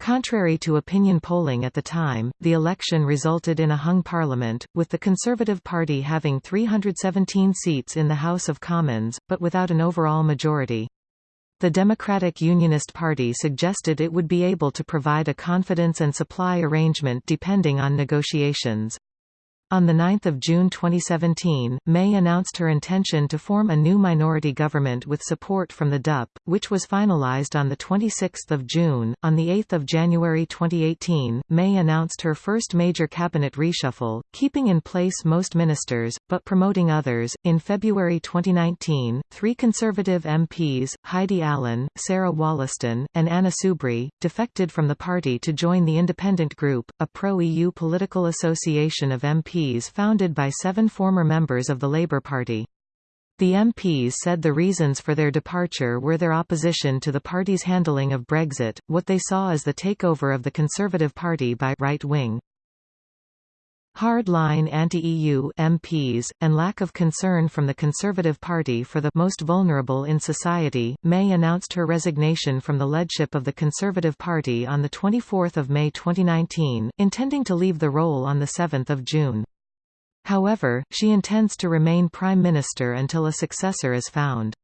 Speaker 1: Contrary to opinion polling at the time, the election resulted in a hung parliament, with the Conservative Party having 317 seats in the House of Commons, but without an overall majority. The Democratic Unionist Party suggested it would be able to provide a confidence and supply arrangement depending on negotiations. On 9 June 2017, May announced her intention to form a new minority government with support from the DUP, which was finalized on 26 June. On 8 January 2018, May announced her first major cabinet reshuffle, keeping in place most ministers, but promoting others. In February 2019, three Conservative MPs, Heidi Allen, Sarah Wollaston, and Anna Soubry, defected from the party to join the Independent Group, a pro-EU political association of MPs MPs founded by seven former members of the Labour Party. The MPs said the reasons for their departure were their opposition to the party's handling of Brexit, what they saw as the takeover of the Conservative Party by right-wing hard-line anti-EU MPs, and lack of concern from the Conservative Party for the most vulnerable in society, May announced her resignation from the leadership of the Conservative Party on 24 May 2019, intending to leave the role on 7 June. However, she intends to remain Prime Minister until a successor is found.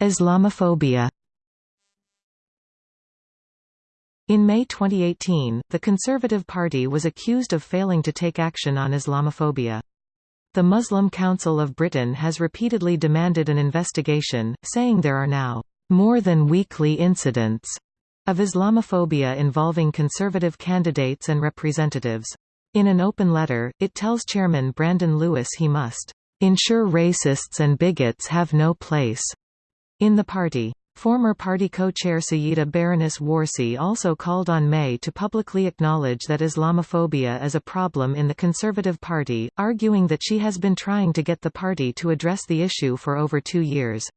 Speaker 1: Islamophobia In May 2018, the Conservative Party was accused of failing to take action on Islamophobia. The Muslim Council of Britain has repeatedly demanded an investigation, saying there are now more than weekly incidents of Islamophobia involving conservative candidates and representatives. In an open letter, it tells Chairman Brandon Lewis he must ensure racists and bigots have no place in the party. Former party co-chair Sayeeda Baroness Warsi also called on May to publicly acknowledge that Islamophobia is a problem in the Conservative Party, arguing that she has been trying to get the party to address the issue for over two years.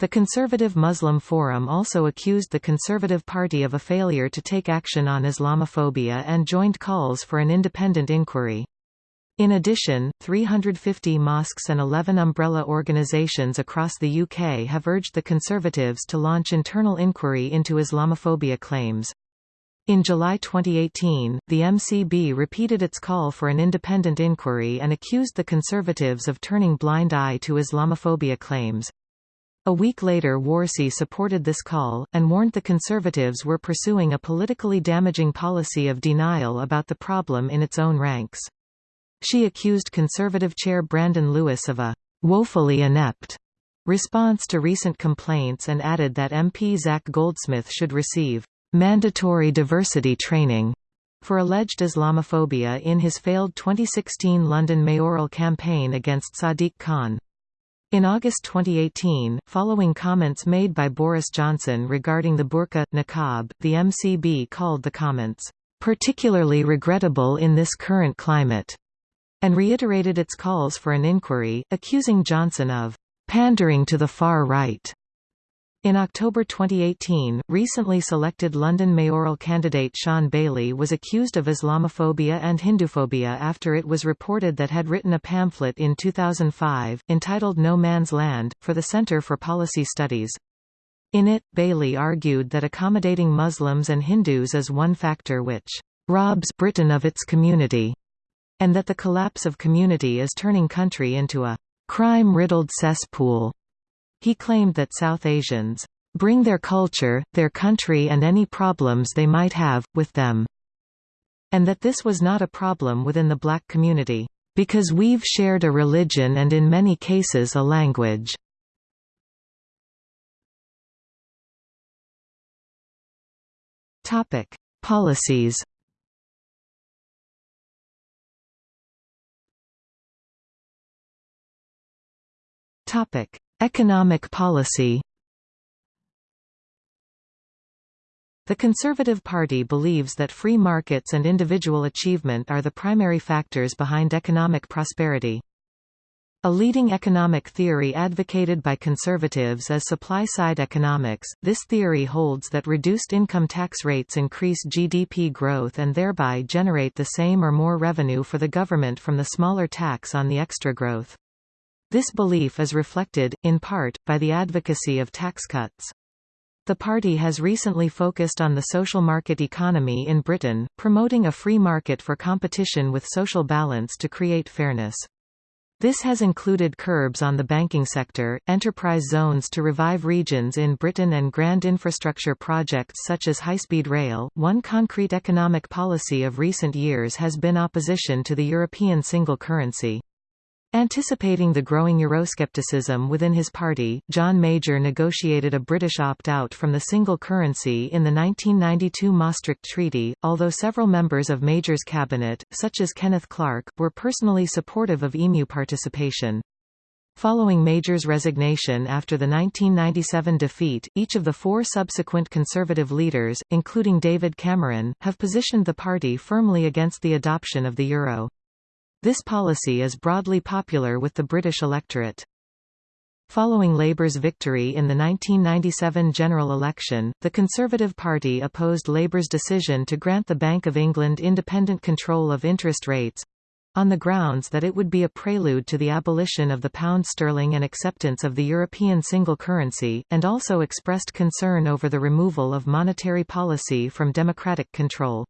Speaker 1: The Conservative Muslim Forum also accused the Conservative Party of a failure to take action on Islamophobia and joined calls for an independent inquiry. In addition, 350 mosques and 11 umbrella organisations across the UK have urged the Conservatives to launch internal inquiry into Islamophobia claims. In July 2018, the MCB repeated its call for an independent inquiry and accused the Conservatives of turning blind eye to Islamophobia claims. A week later Warsi supported this call, and warned the Conservatives were pursuing a politically damaging policy of denial about the problem in its own ranks. She accused Conservative chair Brandon Lewis of a «woefully inept» response to recent complaints and added that MP Zac Goldsmith should receive «mandatory diversity training» for alleged Islamophobia in his failed 2016 London mayoral campaign against Sadiq Khan. In August 2018, following comments made by Boris Johnson regarding the burqa, niqab, the MCB called the comments, "...particularly regrettable in this current climate," and reiterated its calls for an inquiry, accusing Johnson of "...pandering to the far right." In October 2018, recently selected London mayoral candidate Shaun Bailey was accused of Islamophobia and Hinduphobia after it was reported that he had written a pamphlet in 2005, entitled No Man's Land, for the Centre for Policy Studies. In it, Bailey argued that accommodating Muslims and Hindus is one factor which robs Britain of its community, and that the collapse of community is turning country into a crime-riddled cesspool. He claimed that South Asians bring their culture, their country and any problems they might have, with them, and that this was not a problem within the black community, because we've shared a religion and in many cases a language. Policies Topic: Economic policy The Conservative Party believes that free markets and individual achievement are the primary factors behind economic prosperity. A leading economic theory advocated by conservatives is supply-side economics. This theory holds that reduced income tax rates increase GDP growth and thereby generate the same or more revenue for the government from the smaller tax on the extra growth. This belief is reflected, in part, by the advocacy of tax cuts. The party has recently focused on the social market economy in Britain, promoting a free market for competition with social balance to create fairness. This has included curbs on the banking sector, enterprise zones to revive regions in Britain and grand infrastructure projects such as high-speed rail. One concrete economic policy of recent years has been opposition to the European single currency. Anticipating the growing Euroscepticism within his party, John Major negotiated a British opt-out from the single currency in the 1992 Maastricht Treaty, although several members of Major's cabinet, such as Kenneth Clarke, were personally supportive of EMU participation. Following Major's resignation after the 1997 defeat, each of the four subsequent Conservative leaders, including David Cameron, have positioned the party firmly against the adoption of the euro. This policy is broadly popular with the British electorate. Following Labour's victory in the 1997 general election, the Conservative Party opposed Labour's decision to grant the Bank of England independent control of interest rates on the grounds that it would be a prelude to the abolition of the pound sterling and acceptance of the European single currency, and also expressed concern over the removal of monetary policy from democratic control.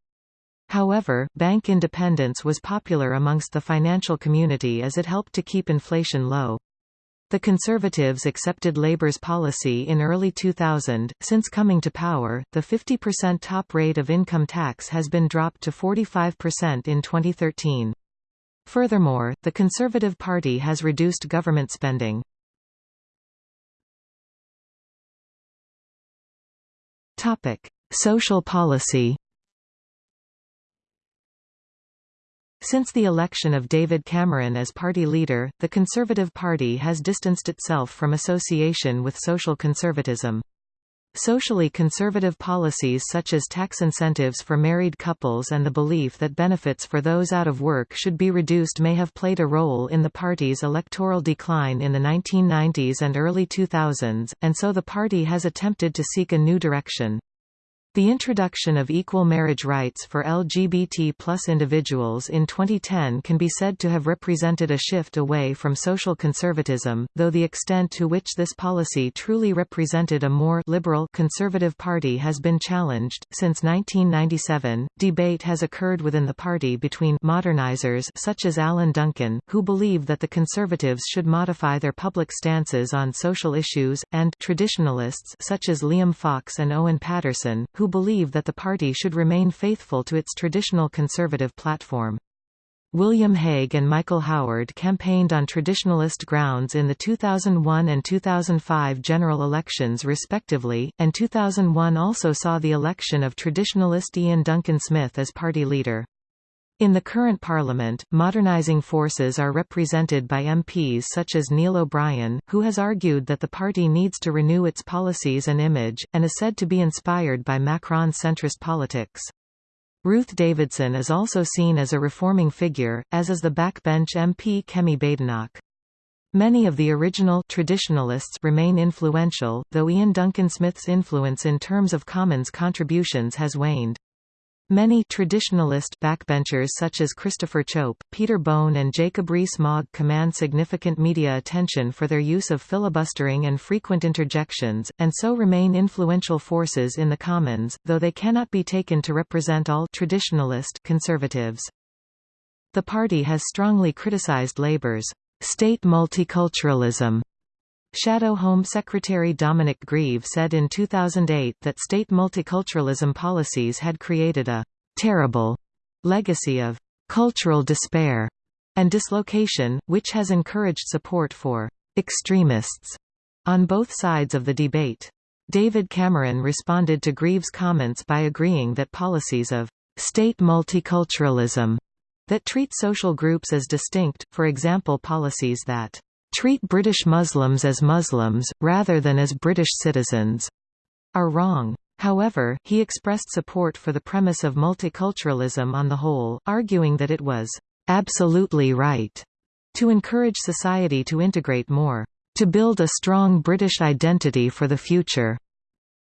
Speaker 1: However, bank independence was popular amongst the financial community as it helped to keep inflation low. The Conservatives accepted Labour's policy in early 2000. Since coming to power, the 50% top rate of income tax has been dropped to 45% in 2013. Furthermore, the Conservative Party has reduced government spending. Topic: Social policy. Since the election of David Cameron as party leader, the Conservative Party has distanced itself from association with social conservatism. Socially conservative policies such as tax incentives for married couples and the belief that benefits for those out of work should be reduced may have played a role in the party's electoral decline in the 1990s and early 2000s, and so the party has attempted to seek a new direction. The introduction of equal marriage rights for LGBT plus individuals in 2010 can be said to have represented a shift away from social conservatism, though the extent to which this policy truly represented a more liberal conservative party has been challenged. Since 1997, debate has occurred within the party between modernizers such as Alan Duncan, who believe that the conservatives should modify their public stances on social issues, and traditionalists such as Liam Fox and Owen Paterson, who who believe that the party should remain faithful to its traditional conservative platform. William Hague and Michael Howard campaigned on traditionalist grounds in the 2001 and 2005 general elections respectively, and 2001 also saw the election of traditionalist Iain Duncan Smith as party leader. In the current parliament, modernising forces are represented by MPs such as Neil O'Brien, who has argued that the party needs to renew its policies and image, and is said to be inspired by Macron's centrist politics. Ruth Davidson is also seen as a reforming figure, as is the backbench MP Kemi Badenoch. Many of the original traditionalists remain influential, though Iain Duncan Smith's influence in terms of Commons contributions has waned. Many traditionalist backbenchers such as Christopher Chope, Peter Bone and Jacob Rees-Mogg command significant media attention for their use of filibustering and frequent interjections, and so remain influential forces in the Commons, though they cannot be taken to represent all traditionalist conservatives. The party has strongly criticized Labour's state multiculturalism Shadow Home Secretary Dominic Grieve said in 2008 that state multiculturalism policies had created a «terrible» legacy of «cultural despair» and dislocation, which has encouraged support for «extremists» on both sides of the debate. David Cameron responded to Grieve's comments by agreeing that policies of «state multiculturalism» that treat social groups as distinct, for example policies that treat British Muslims as Muslims, rather than as British citizens, are wrong. However, he expressed support for the premise of multiculturalism on the whole, arguing that it was absolutely right to encourage society to integrate more, to build a strong British identity for the future.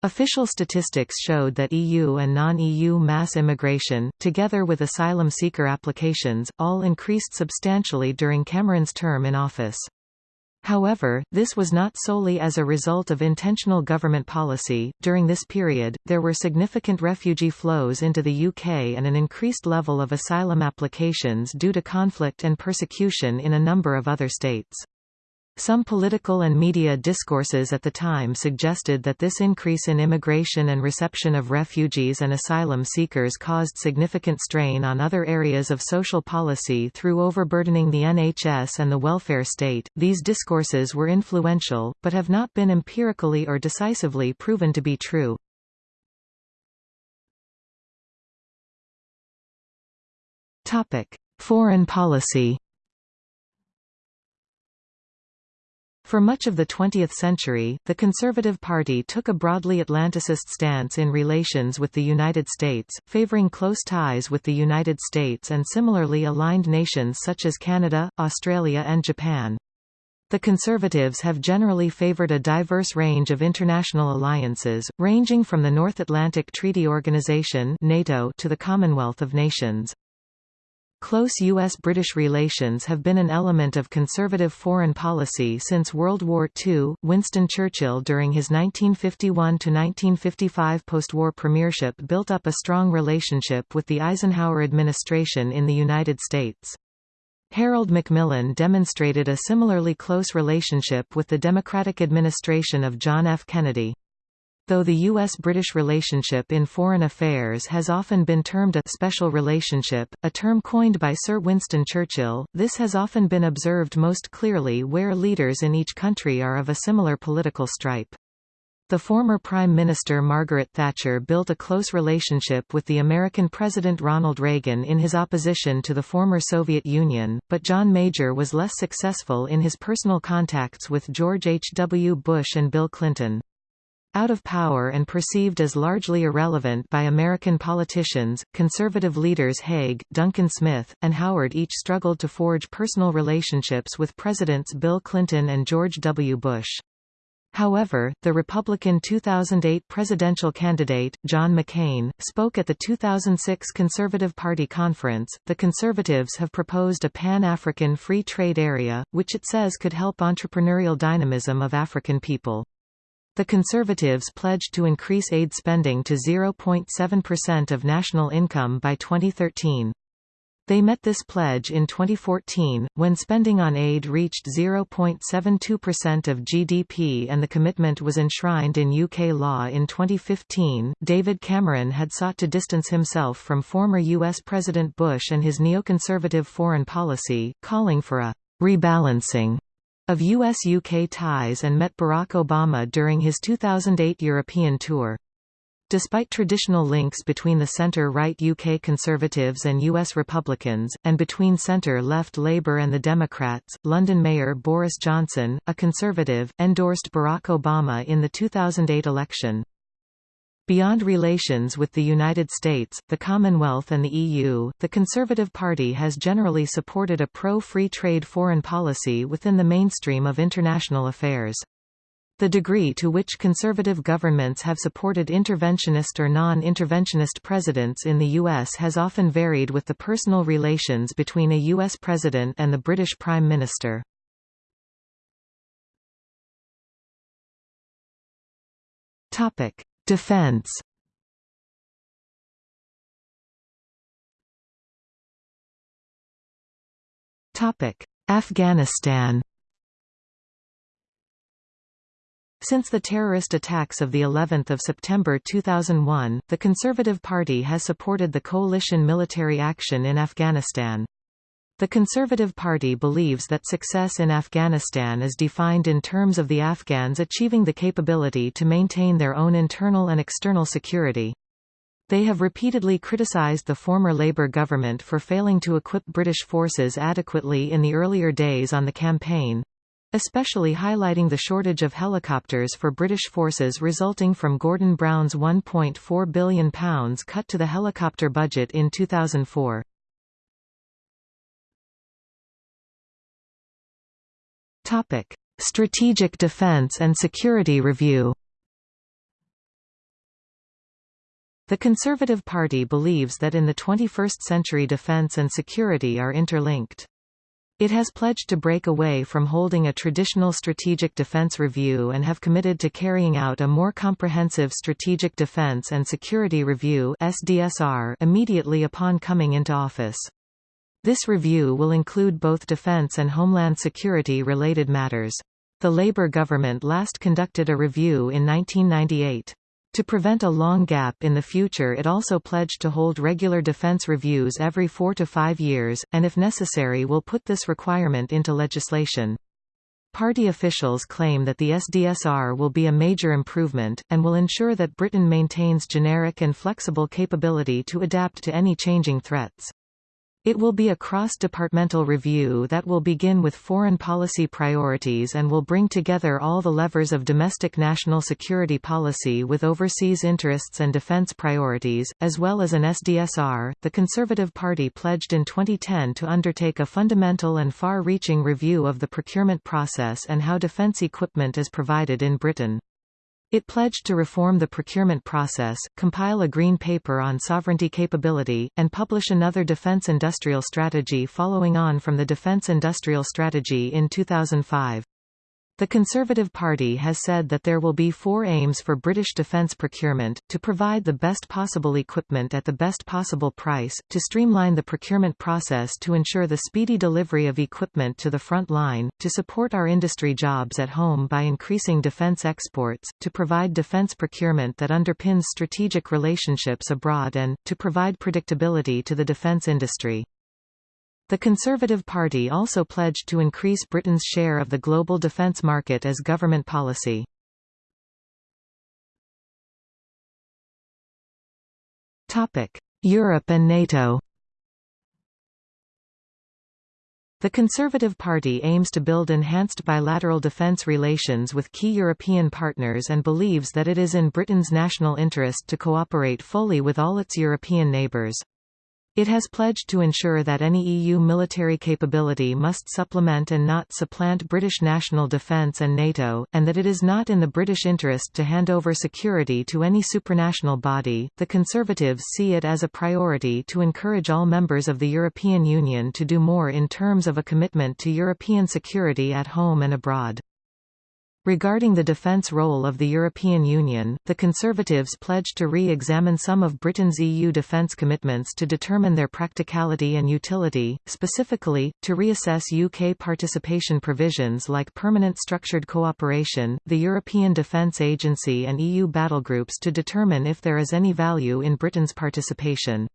Speaker 1: Official statistics showed that EU and non-EU mass immigration, together with asylum seeker applications, all increased substantially during Cameron's term in office. However, this was not solely as a result of intentional government policy. During this period, there were significant refugee flows into the UK and an increased level of asylum applications due to conflict and persecution in a number of other states. Some political and media discourses at the time suggested that this increase in immigration and reception of refugees and asylum seekers caused significant strain on other areas of social policy through overburdening the NHS and the welfare state. These discourses were influential, but have not been empirically or decisively proven to be true. Topic: Foreign policy. For much of the 20th century, the Conservative Party took a broadly Atlanticist stance in relations with the United States, favoring close ties with the United States and similarly aligned nations such as Canada, Australia and Japan. The Conservatives have generally favored a diverse range of international alliances, ranging from the North Atlantic Treaty Organization NATO to the Commonwealth of Nations. Close U.S.-British relations have been an element of conservative foreign policy since World War II. Winston Churchill during his 1951–1955 post-war premiership built up a strong relationship with the Eisenhower administration in the United States. Harold Macmillan demonstrated a similarly close relationship with the Democratic administration of John F. Kennedy. Though the U.S.-British relationship in foreign affairs has often been termed a «special relationship», a term coined by Sir Winston Churchill, this has often been observed most clearly where leaders in each country are of a similar political stripe. The former Prime Minister Margaret Thatcher built a close relationship with the American President Ronald Reagan in his opposition to the former Soviet Union, but John Major was less successful in his personal contacts with George H. W. Bush and Bill Clinton. Out of power and perceived as largely irrelevant by American politicians, conservative leaders Hague, Duncan Smith, and Howard each struggled to forge personal relationships with Presidents Bill Clinton and George W. Bush. However, the Republican 2008 presidential candidate, John McCain, spoke at the 2006 Conservative Party conference. The Conservatives have proposed a Pan African Free Trade Area, which it says could help entrepreneurial dynamism of African people. The Conservatives pledged to increase aid spending to 0.7% of national income by 2013. They met this pledge in 2014, when spending on aid reached 0.72% of GDP and the commitment was enshrined in UK law in 2015. David Cameron had sought to distance himself from former US President Bush and his neoconservative foreign policy, calling for a rebalancing of US-UK ties and met Barack Obama during his 2008 European tour. Despite traditional links between the centre-right UK Conservatives and US Republicans, and between centre-left Labour and the Democrats, London Mayor Boris Johnson, a Conservative, endorsed Barack Obama in the 2008 election. Beyond relations with the United States, the Commonwealth and the EU, the Conservative Party has generally supported a pro-free trade foreign policy within the mainstream of international affairs. The degree to which conservative governments have supported interventionist or non-interventionist presidents in the U.S. has often varied with the personal relations between a U.S. president and the British Prime Minister. Defense. Afghanistan. Since the terrorist attacks of the 11th of September 2001, the Conservative Party has supported the coalition military action in Afghanistan. The Conservative Party believes that success in Afghanistan is defined in terms of the Afghans achieving the capability to maintain their own internal and external security. They have repeatedly criticized the former Labour government for failing to equip British forces adequately in the earlier days on the campaign, especially highlighting the shortage of helicopters for British forces resulting from Gordon Brown's £1.4 billion cut to the helicopter budget in 2004. Strategic Defence and Security Review The Conservative Party believes that in the 21st century defence and security are interlinked. It has pledged to break away from holding a traditional strategic defense review and have committed to carrying out a more comprehensive strategic defense and security review (SDSR) immediately upon coming into office. This review will include both defense and homeland security related matters. The Labour government last conducted a review in 1998. To prevent a long gap in the future it also pledged to hold regular defense reviews every four to five years, and if necessary will put this requirement into legislation. Party officials claim that the SDSR will be a major improvement, and will ensure that Britain maintains generic and flexible capability to adapt to any changing threats. It will be a cross-departmental review that will begin with foreign policy priorities and will bring together all the levers of domestic national security policy with overseas interests and defense priorities, as well as an SDSR. The Conservative Party pledged in 2010 to undertake a fundamental and far-reaching review of the procurement process and how defense equipment is provided in Britain. It pledged to reform the procurement process, compile a green paper on sovereignty capability, and publish another defense industrial strategy following on from the defense industrial strategy in 2005. The Conservative Party has said that there will be four aims for British defence procurement, to provide the best possible equipment at the best possible price, to streamline the procurement process to ensure the speedy delivery of equipment to the front line, to support our industry jobs at home by increasing defence exports, to provide defence procurement that underpins strategic relationships abroad and, to provide predictability to the defence industry. The Conservative Party also pledged to increase Britain's share of the global defence market as government policy. Europe and NATO The Conservative Party aims to build enhanced bilateral defence relations with key European partners and believes that it is in Britain's national interest to cooperate fully with all its European neighbours. It has pledged to ensure that any EU military capability must supplement and not supplant British national defence and NATO, and that it is not in the British interest to hand over security to any supranational body. The Conservatives see it as a priority to encourage all members of the European Union to do more in terms of a commitment to European security at home and abroad. Regarding the defence role of the European Union, the Conservatives pledged to re-examine some of Britain's EU defence commitments to determine their practicality and utility, specifically, to reassess UK participation provisions like permanent structured cooperation, the European Defence Agency and EU battlegroups to determine if there is any value in Britain's participation.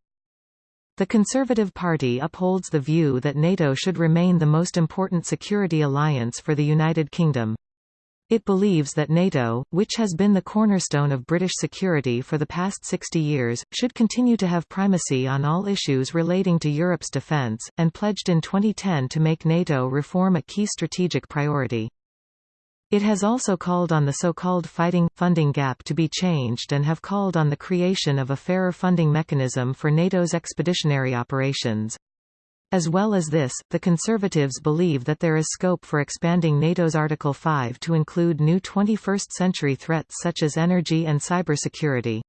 Speaker 1: The Conservative Party upholds the view that NATO should remain the most important security alliance for the United Kingdom. It believes that NATO, which has been the cornerstone of British security for the past 60 years, should continue to have primacy on all issues relating to Europe's defence, and pledged in 2010 to make NATO reform a key strategic priority. It has also called on the so-called fighting funding gap to be changed and have called on the creation of a fairer funding mechanism for NATO's expeditionary operations. As well as this, the Conservatives believe that there is scope for expanding NATO's Article 5 to include new 21st-century threats such as energy and cybersecurity.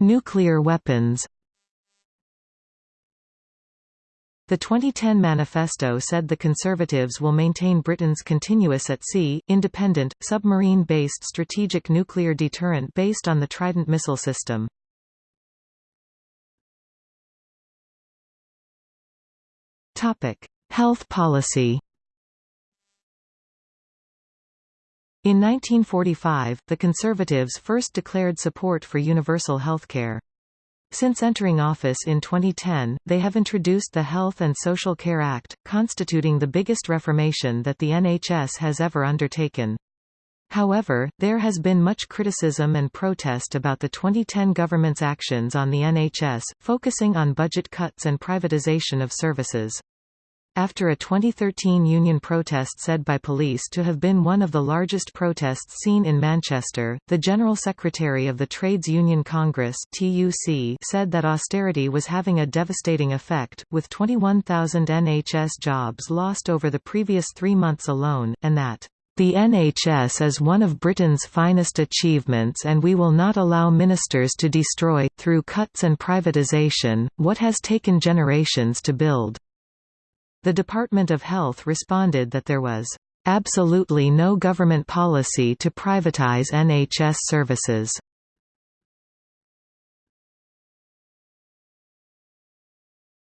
Speaker 1: Nuclear weapons The 2010 manifesto said the Conservatives will maintain Britain's continuous at-sea, independent, submarine-based strategic nuclear deterrent based on the Trident missile system. Health policy In 1945, the Conservatives first declared support for universal healthcare. Since entering office in 2010, they have introduced the Health and Social Care Act, constituting the biggest reformation that the NHS has ever undertaken. However, there has been much criticism and protest about the 2010 government's actions on the NHS, focusing on budget cuts and privatisation of services. After a 2013 union protest said by police to have been one of the largest protests seen in Manchester, the General Secretary of the Trades Union Congress TUC said that austerity was having a devastating effect, with 21,000 NHS jobs lost over the previous three months alone, and that the NHS is one of Britain's finest achievements and we will not allow ministers to destroy, through cuts and privatisation, what has taken generations to build. The Department of Health responded that there was absolutely no government policy to privatize NHS services.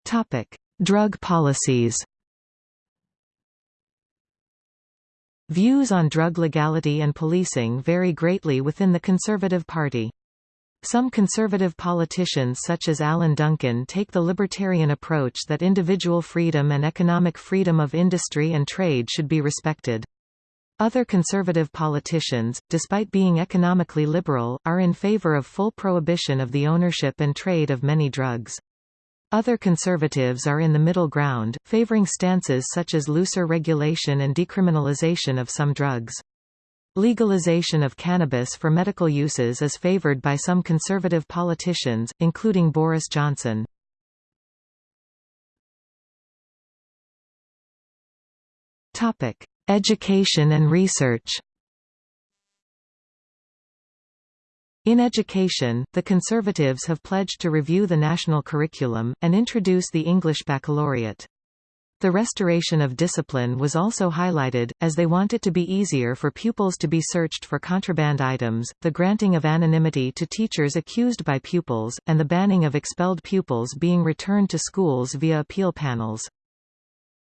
Speaker 1: Topic: Drug policies. Views on drug legality and policing vary greatly within the Conservative Party. Some conservative politicians such as Alan Duncan take the libertarian approach that individual freedom and economic freedom of industry and trade should be respected. Other conservative politicians, despite being economically liberal, are in favor of full prohibition of the ownership and trade of many drugs. Other conservatives are in the middle ground, favoring stances such as looser regulation and decriminalization of some drugs. Legalization of cannabis for medical uses is favored by some conservative politicians, including Boris Johnson. Topic: Education and research In education, the Conservatives have pledged to review the national curriculum, and introduce the English baccalaureate. The restoration of discipline was also highlighted, as they want it to be easier for pupils to be searched for contraband items, the granting of anonymity to teachers accused by pupils, and the banning of expelled pupils being returned to schools via appeal panels.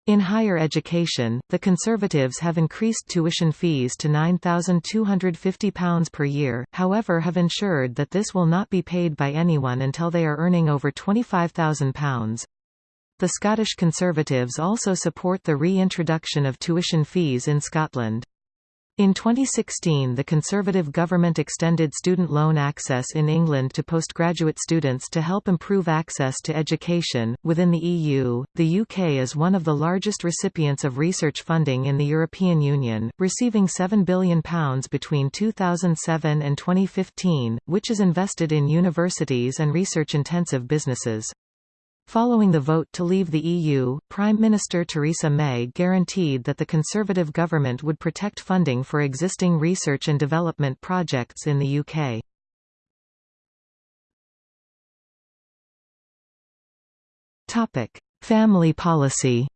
Speaker 1: In higher education, the Conservatives have increased tuition fees to £9,250 per year, however have ensured that this will not be paid by anyone until they are earning over £25,000. The Scottish Conservatives also support the reintroduction of tuition fees in Scotland. In 2016 the Conservative government extended student loan access in England to postgraduate students to help improve access to education. Within the EU, the UK is one of the largest recipients of research funding in the European Union, receiving £7 billion between 2007 and 2015, which is invested in universities and research-intensive businesses. Following the vote to leave the EU, Prime Minister Theresa May guaranteed that the Conservative government would protect funding for existing research and development projects in the UK. Family policy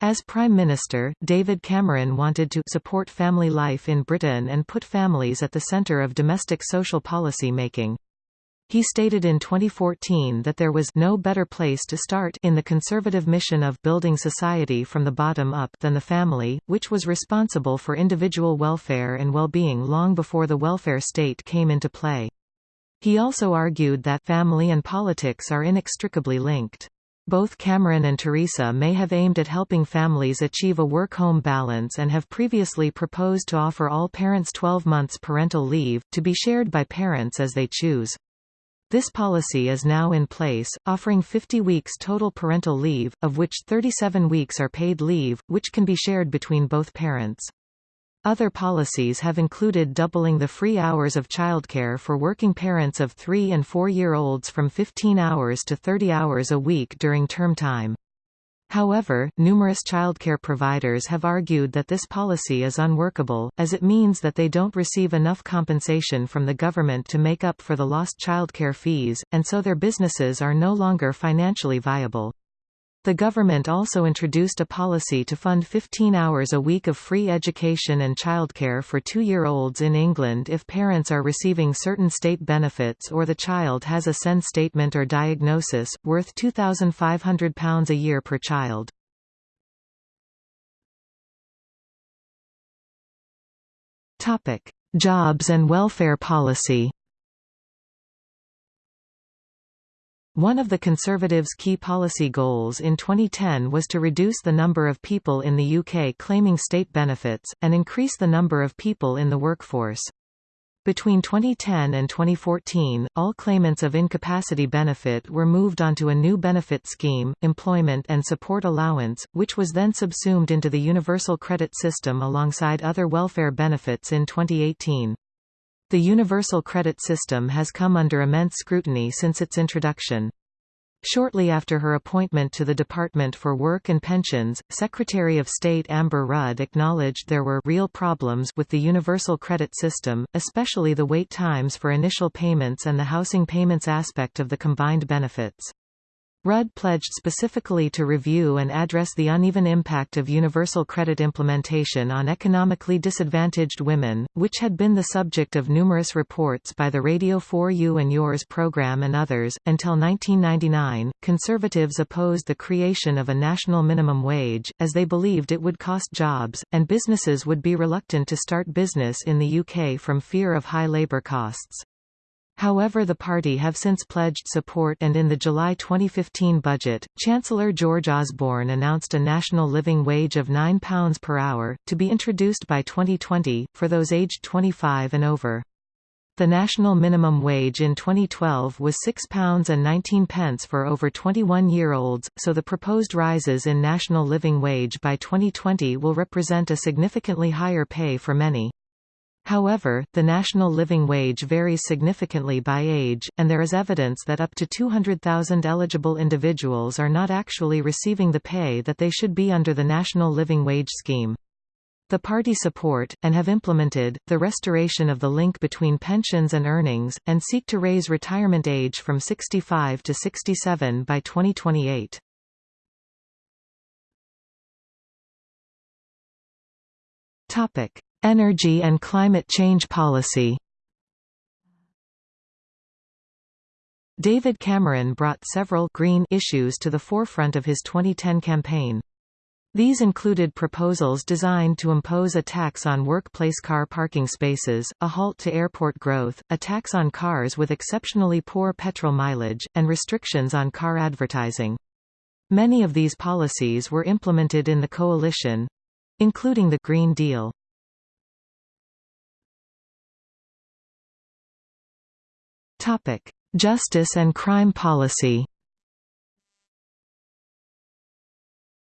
Speaker 1: As Prime Minister, David Cameron wanted to support family life in Britain and put families at the centre of domestic social policy making. He stated in 2014 that there was no better place to start in the conservative mission of building society from the bottom up than the family, which was responsible for individual welfare and well-being long before the welfare state came into play. He also argued that family and politics are inextricably linked. Both Cameron and Theresa May have aimed at helping families achieve a work-home balance and have previously proposed to offer all parents 12 months parental leave, to be shared by parents as they choose. This policy is now in place, offering 50 weeks total parental leave, of which 37 weeks are paid leave, which can be shared between both parents. Other policies have included doubling the free hours of childcare for working parents of 3 and 4-year-olds from 15 hours to 30 hours a week during term time. However, numerous childcare providers have argued that this policy is unworkable, as it means that they don't receive enough compensation from the government to make up for the lost childcare fees, and so their businesses are no longer financially viable. The government also introduced a policy to fund 15 hours a week of free education and childcare for two-year-olds in England if parents are receiving certain state benefits or the child has a SEND statement or diagnosis, worth £2,500 a year per child. Jobs and welfare policy One of the Conservatives' key policy goals in 2010 was to reduce the number of people in the UK claiming state benefits, and increase the number of people in the workforce. Between 2010 and 2014, all claimants of incapacity benefit were moved onto a new benefit scheme, Employment and Support Allowance, which was then subsumed into the Universal Credit System alongside other welfare benefits in 2018. The Universal Credit System has come under immense scrutiny since its introduction. Shortly after her appointment to the Department for Work and Pensions, Secretary of State Amber Rudd acknowledged there were real problems with the Universal Credit System, especially the wait times for initial payments and the housing payments aspect of the combined benefits. Rudd pledged specifically to review and address the uneven impact of universal credit implementation on economically disadvantaged women, which had been the subject of numerous reports by the Radio 4 You and Yours program and others. Until 1999, conservatives opposed the creation of a national minimum wage, as they believed it would cost jobs, and businesses would be reluctant to start business in the UK from fear of high labour costs. However the party have since pledged support and in the July 2015 budget, Chancellor George Osborne announced a national living wage of £9 per hour, to be introduced by 2020, for those aged 25 and over. The national minimum wage in 2012 was £6.19 for over 21-year-olds, so the proposed rises in national living wage by 2020 will represent a significantly higher pay for many. However, the national living wage varies significantly by age, and there is evidence that up to 200,000 eligible individuals are not actually receiving the pay that they should be under the national living wage scheme. The party support, and have implemented, the restoration of the link between pensions and earnings, and seek to raise retirement age from 65 to 67 by 2028. Topic. Energy and climate change policy David Cameron brought several green issues to the forefront of his 2010 campaign. These included proposals designed to impose a tax on workplace car parking spaces, a halt to airport growth, a tax on cars with exceptionally poor petrol mileage, and restrictions on car advertising. Many of these policies were implemented in the coalition, including the Green Deal. Topic: Justice and crime policy.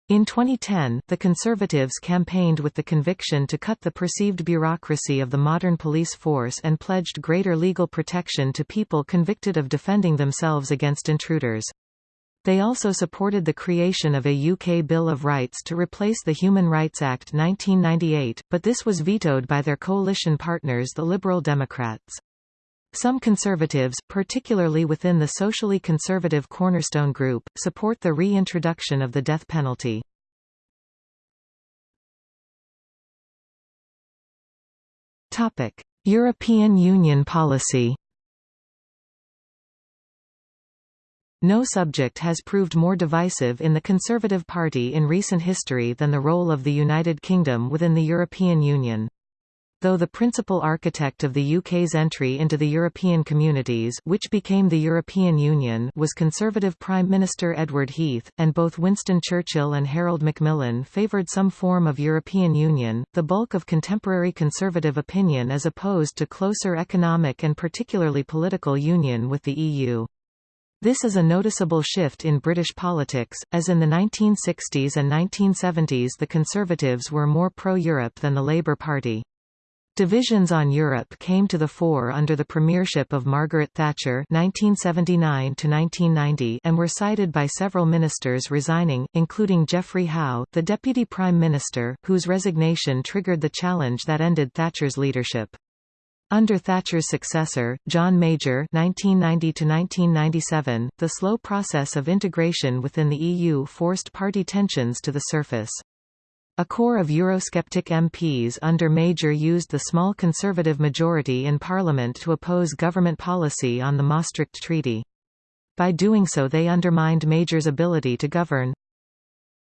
Speaker 1: In 2010, the Conservatives campaigned with the conviction to cut the perceived bureaucracy of the modern police force and pledged greater legal protection to people convicted of defending themselves against intruders. They also supported the creation of a UK Bill of Rights to replace the Human Rights Act 1998, but this was vetoed by their coalition partners the Liberal Democrats. Some conservatives, particularly within the socially conservative Cornerstone Group, support the reintroduction of the death penalty. European Union policy No subject has proved more divisive in the Conservative Party in recent history than the role of the United Kingdom within the European Union. Though the principal architect of the UK's entry into the European communities which became the European Union was Conservative Prime Minister Edward Heath, and both Winston Churchill and Harold Macmillan favoured some form of European Union, the bulk of contemporary Conservative opinion is opposed to closer economic and particularly political union with the EU. This is a noticeable shift in British politics, as in the 1960s and 1970s the Conservatives were more pro-Europe than the Labour Party. Divisions on Europe came to the fore under the premiership of Margaret Thatcher 1979 1990, and were cited by several ministers resigning, including Geoffrey Howe, the Deputy Prime Minister, whose resignation triggered the challenge that ended Thatcher's leadership. Under Thatcher's successor, John Major 1990–1997, the slow process of integration within the EU forced party tensions to the surface. A core of Eurosceptic MPs under Major used the small Conservative majority in Parliament to oppose government policy on the Maastricht Treaty. By doing so they undermined Major's ability to govern.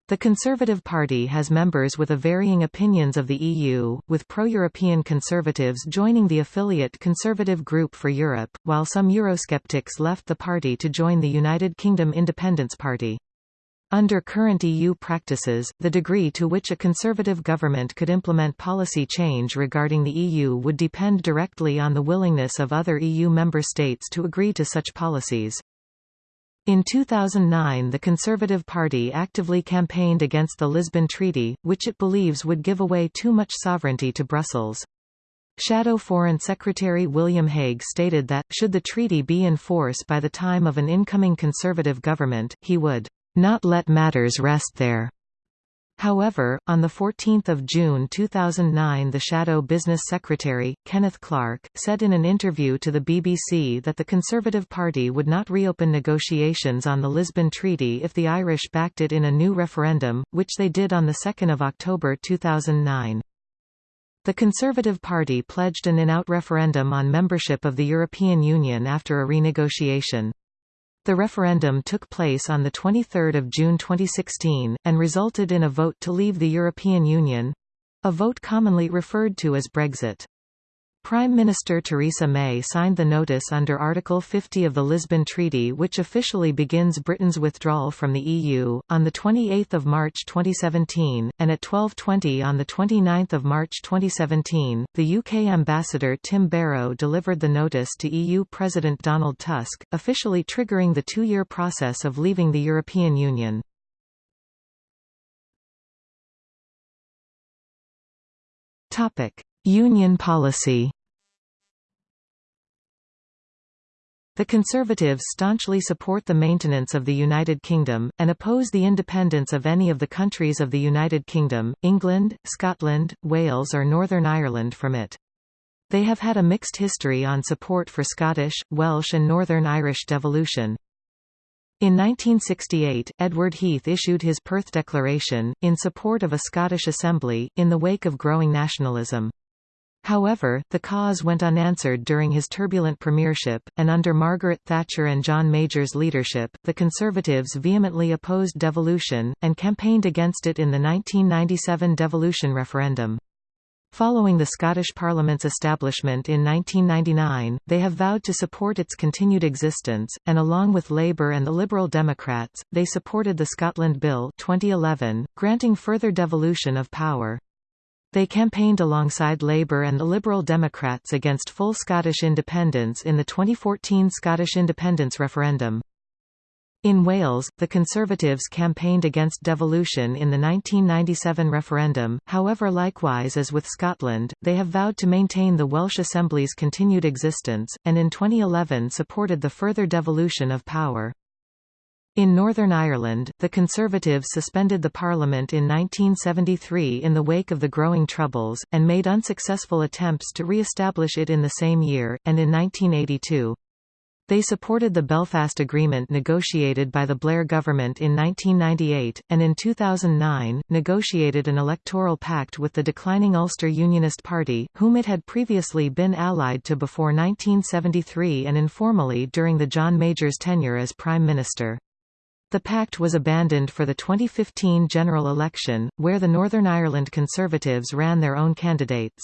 Speaker 1: The Conservative Party has members with a varying opinions of the EU, with pro-European Conservatives joining the affiliate Conservative Group for Europe, while some Eurosceptics left the party to join the United Kingdom Independence Party. Under current EU practices, the degree to which a conservative government could implement policy change regarding the EU would depend directly on the willingness of other EU member states to agree to such policies. In 2009 the Conservative Party actively campaigned against the Lisbon Treaty, which it believes would give away too much sovereignty to Brussels. Shadow Foreign Secretary William Hague stated that, should the treaty be in force by the time of an incoming Conservative government, he would not let matters rest there. However, on 14 June 2009 the Shadow Business Secretary, Kenneth Clarke, said in an interview to the BBC that the Conservative Party would not reopen negotiations on the Lisbon Treaty if the Irish backed it in a new referendum, which they did on 2 October 2009. The Conservative Party pledged an in-out referendum on membership of the European Union after a renegotiation. The referendum took place on 23 June 2016, and resulted in a vote to leave the European Union—a vote commonly referred to as Brexit. Prime Minister Theresa May signed the notice under Article 50 of the Lisbon Treaty which officially begins Britain's withdrawal from the EU, on 28 March 2017, and at 12.20 on 29 March 2017, the UK Ambassador Tim Barrow delivered the notice to EU President Donald Tusk, officially triggering the two-year process of leaving the European Union. Union policy The Conservatives staunchly support the maintenance of the United Kingdom, and oppose the independence of any of the countries of the United Kingdom, England, Scotland, Wales or Northern Ireland from it. They have had a mixed history on support for Scottish, Welsh and Northern Irish devolution. In 1968, Edward Heath issued his Perth Declaration, in support of a Scottish Assembly, in the wake of growing nationalism. However, the cause went unanswered during his turbulent premiership, and under Margaret Thatcher and John Major's leadership, the Conservatives vehemently opposed devolution, and campaigned against it in the 1997 devolution referendum. Following the Scottish Parliament's establishment in 1999, they have vowed to support its continued existence, and along with Labour and the Liberal Democrats, they supported the Scotland Bill 2011, granting further devolution of power. They campaigned alongside Labour and the Liberal Democrats against full Scottish independence in the 2014 Scottish independence referendum. In Wales, the Conservatives campaigned against devolution in the 1997 referendum, however likewise as with Scotland, they have vowed to maintain the Welsh Assembly's continued existence, and in 2011 supported the further devolution of power. In Northern Ireland, the Conservatives suspended the Parliament in 1973 in the wake of the growing Troubles, and made unsuccessful attempts to re-establish it in the same year, and in 1982. They supported the Belfast Agreement negotiated by the Blair government in 1998, and in 2009, negotiated an electoral pact with the declining Ulster Unionist Party, whom it had previously been allied to before 1973 and informally during the John Major's tenure as Prime Minister. The pact was abandoned for the 2015 general election, where the Northern Ireland Conservatives ran their own candidates.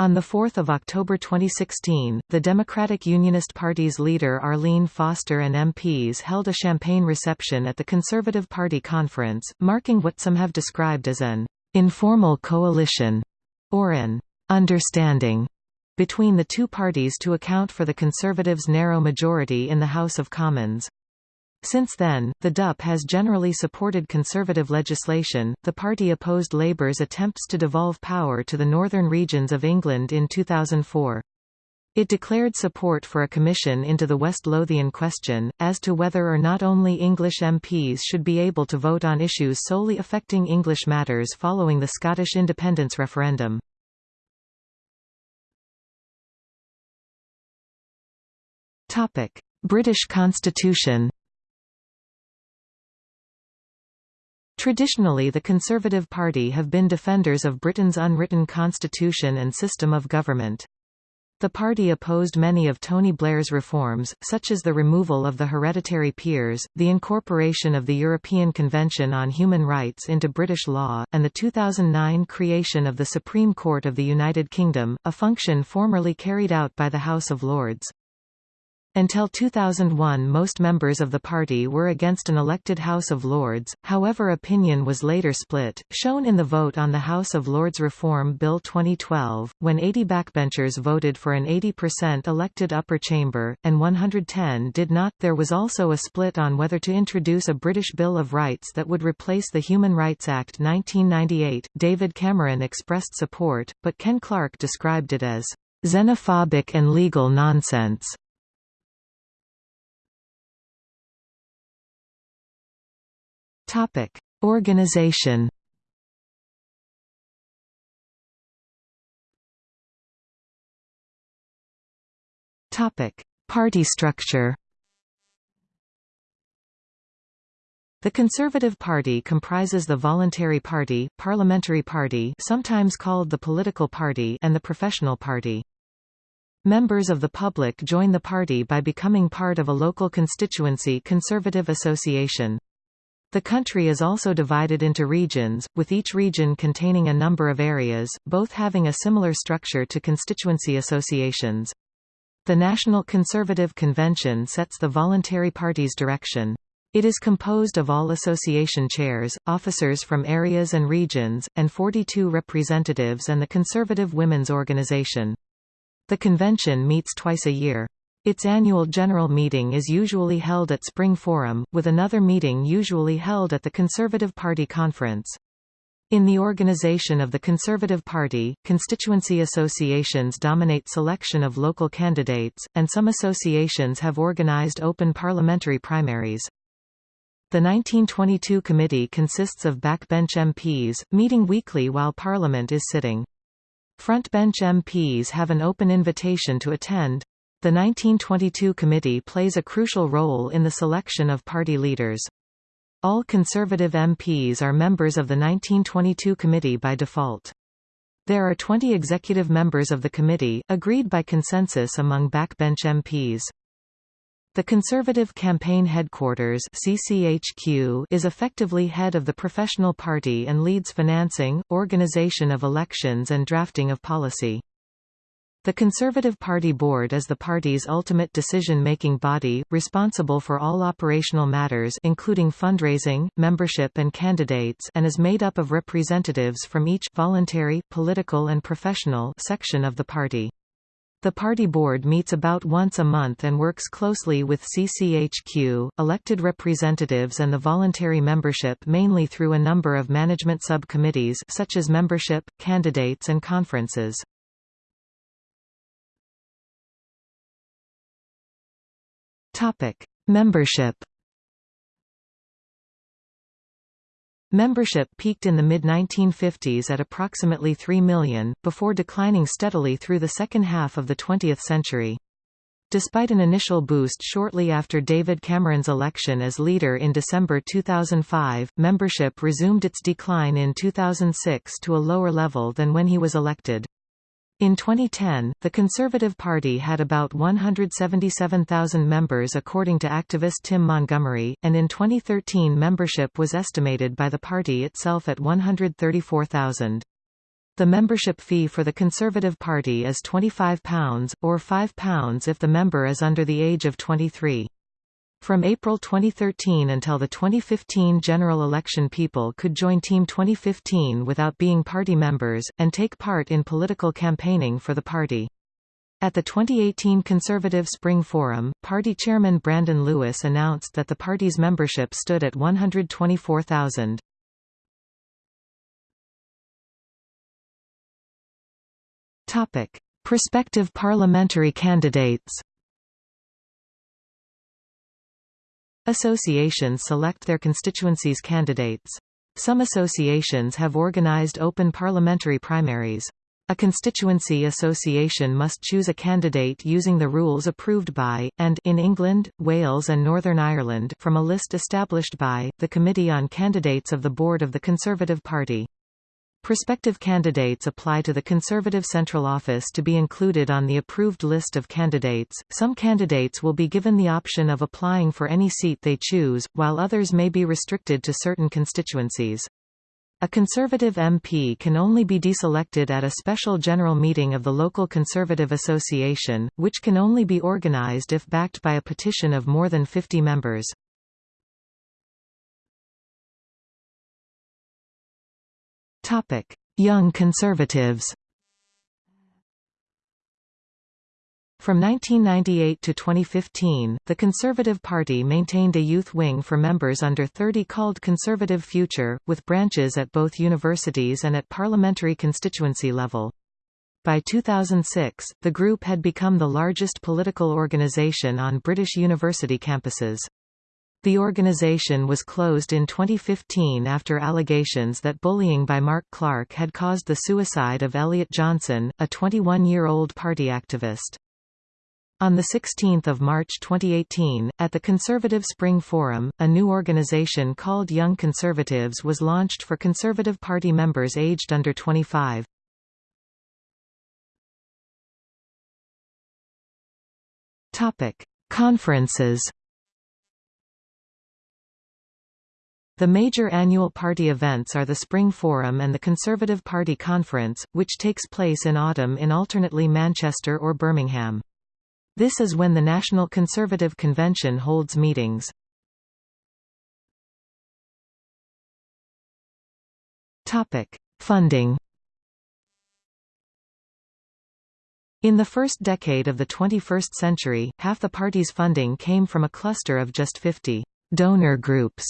Speaker 1: On 4 October 2016, the Democratic Unionist Party's leader Arlene Foster and MPs held a champagne reception at the Conservative Party conference, marking what some have described as an informal coalition, or an understanding, between the two parties to account for the Conservatives' narrow majority in the House of Commons. Since then, the DUP has generally supported conservative legislation. The party opposed Labour's attempts to devolve power to the northern regions of England in 2004. It declared support for a commission into the West Lothian question, as to whether or not only English MPs should be able to vote on issues solely affecting English matters following the Scottish independence referendum. British Constitution Traditionally the Conservative Party have been defenders of Britain's unwritten constitution and system of government. The party opposed many of Tony Blair's reforms, such as the removal of the hereditary peers, the incorporation of the European Convention on Human Rights into British law, and the 2009 creation of the Supreme Court of the United Kingdom, a function formerly carried out by the House of Lords. Until 2001 most members of the party were against an elected House of Lords, however opinion was later split, shown in the vote on the House of Lords Reform Bill 2012, when 80 backbenchers voted for an 80% elected upper chamber, and 110 did not. There was also a split on whether to introduce a British Bill of Rights that would replace the Human Rights Act 1998. David Cameron expressed support, but Ken Clarke described it as xenophobic and legal nonsense. Topic: Organization. Topic: Party structure. The Conservative Party comprises the Voluntary Party, Parliamentary Party sometimes called the Political Party and the Professional Party. Members of the public join the party by becoming part of a local constituency conservative association. The country is also divided into regions, with each region containing a number of areas, both having a similar structure to constituency associations. The National Conservative Convention sets the voluntary party's direction. It is composed of all association chairs, officers from areas and regions, and 42 representatives and the Conservative Women's Organization. The convention meets twice a year. Its annual general meeting is usually held at Spring Forum, with another meeting usually held at the Conservative Party Conference. In the organization of the Conservative Party, constituency associations dominate selection of local candidates, and some associations have organized open parliamentary primaries. The 1922 committee consists of backbench MPs, meeting weekly while Parliament is sitting. Frontbench MPs have an open invitation to attend, the 1922 committee plays a crucial role in the selection of party leaders. All Conservative MPs are members of the 1922 committee by default. There are 20 executive members of the committee, agreed by consensus among backbench MPs. The Conservative Campaign Headquarters CCHQ is effectively head of the professional party and leads financing, organization of elections and drafting of policy. The Conservative Party Board is the party's ultimate decision-making body, responsible for all operational matters including fundraising, membership and candidates and is made up of representatives from each voluntary, political and professional section of the party. The party board meets about once a month and works closely with CCHQ, elected representatives and the voluntary membership mainly through a number of management subcommittees such as membership, candidates and conferences. Topic: Membership. Membership peaked in the mid-1950s at approximately 3 million, before declining steadily through the second half of the 20th century. Despite an initial boost shortly after David Cameron's election as leader in December 2005, membership resumed its decline in 2006 to a lower level than when he was elected. In 2010, the Conservative Party had about 177,000 members according to activist Tim Montgomerie, and in 2013 membership was estimated by the party itself at 134,000. The membership fee for the Conservative Party is £25, or £5 if the member is under the age of 23. From April 2013 until the 2015 general election people could join Team 2015 without being party members, and take part in political campaigning for the party. At the 2018 Conservative Spring Forum, party chairman Brandon Lewis announced that the party's membership stood at 124,000. Prospective parliamentary candidates Associations select their constituencies' candidates. Some associations have organized open parliamentary primaries. A constituency association must choose a candidate using the rules approved by, and in England, Wales and Northern Ireland from a list established by, the Committee on Candidates of the Board of the Conservative Party. Prospective candidates apply to the Conservative Central Office to be included on the approved list of candidates. Some candidates will be given the option of applying for any seat they choose, while others may be restricted to certain constituencies. A Conservative MP can only be deselected at a special general meeting of the local Conservative Association, which can only be organised if backed by a petition of more than 50 members. Topic: Young Conservatives. From 1998 to 2015, the Conservative Party maintained a youth wing for members under 30 called Conservative Future, with branches at both universities and at parliamentary constituency level. By 2006, the group had become the largest political organisation on British university campuses. The organization was closed in 2015 after allegations that bullying by Mark Clarke had caused the suicide of Elliot Johnson, a 21-year-old party activist. On 16 March 2018, at the Conservative Spring Forum, a new organization called Young Conservatives was launched for Conservative Party members aged under 25. Conferences The major annual party events are the Spring Forum and the Conservative Party Conference, which takes place in autumn in alternately Manchester or Birmingham. This is when the National Conservative Convention holds meetings. Funding In the first decade of the 21st century, half the party's funding came from a cluster of just 50 donor groups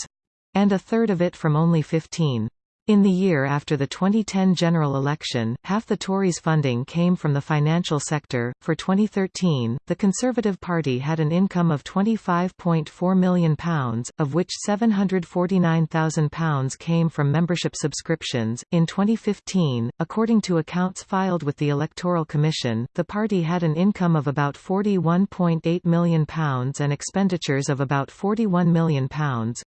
Speaker 1: and a third of it from only 15. In the year after the 2010 general election, half the Tories' funding came from the financial sector. For 2013, the Conservative Party had an income of £25.4 million, of which £749,000 came from membership subscriptions. In 2015, according to accounts filed with the Electoral Commission, the party had an income of about £41.8 million and expenditures of about £41 million.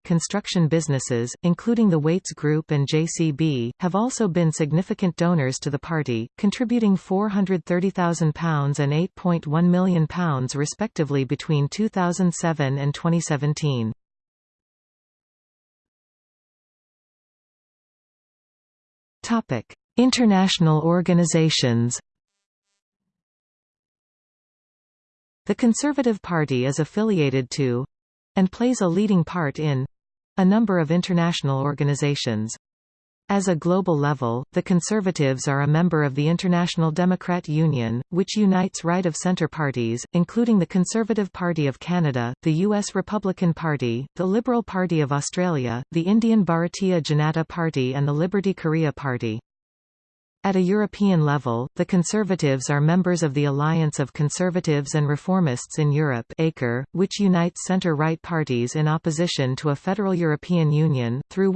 Speaker 1: Construction businesses, including the Wates Group and JC JCB, have also been significant donors to the party, contributing £430,000 and £8.1 million respectively between 2007 and 2017. International organizations The Conservative Party is affiliated to—and plays a leading part in—a number of international organizations. As a global level, the Conservatives are a member of the International Democrat Union, which unites right-of-centre parties, including the Conservative Party of Canada, the U.S. Republican Party, the Liberal Party of Australia, the Indian Bharatiya Janata Party and the Liberty Korea Party. At a European level, the Conservatives are members of the Alliance of Conservatives and Reformists in Europe which unites centre-right parties in opposition to a federal European Union, through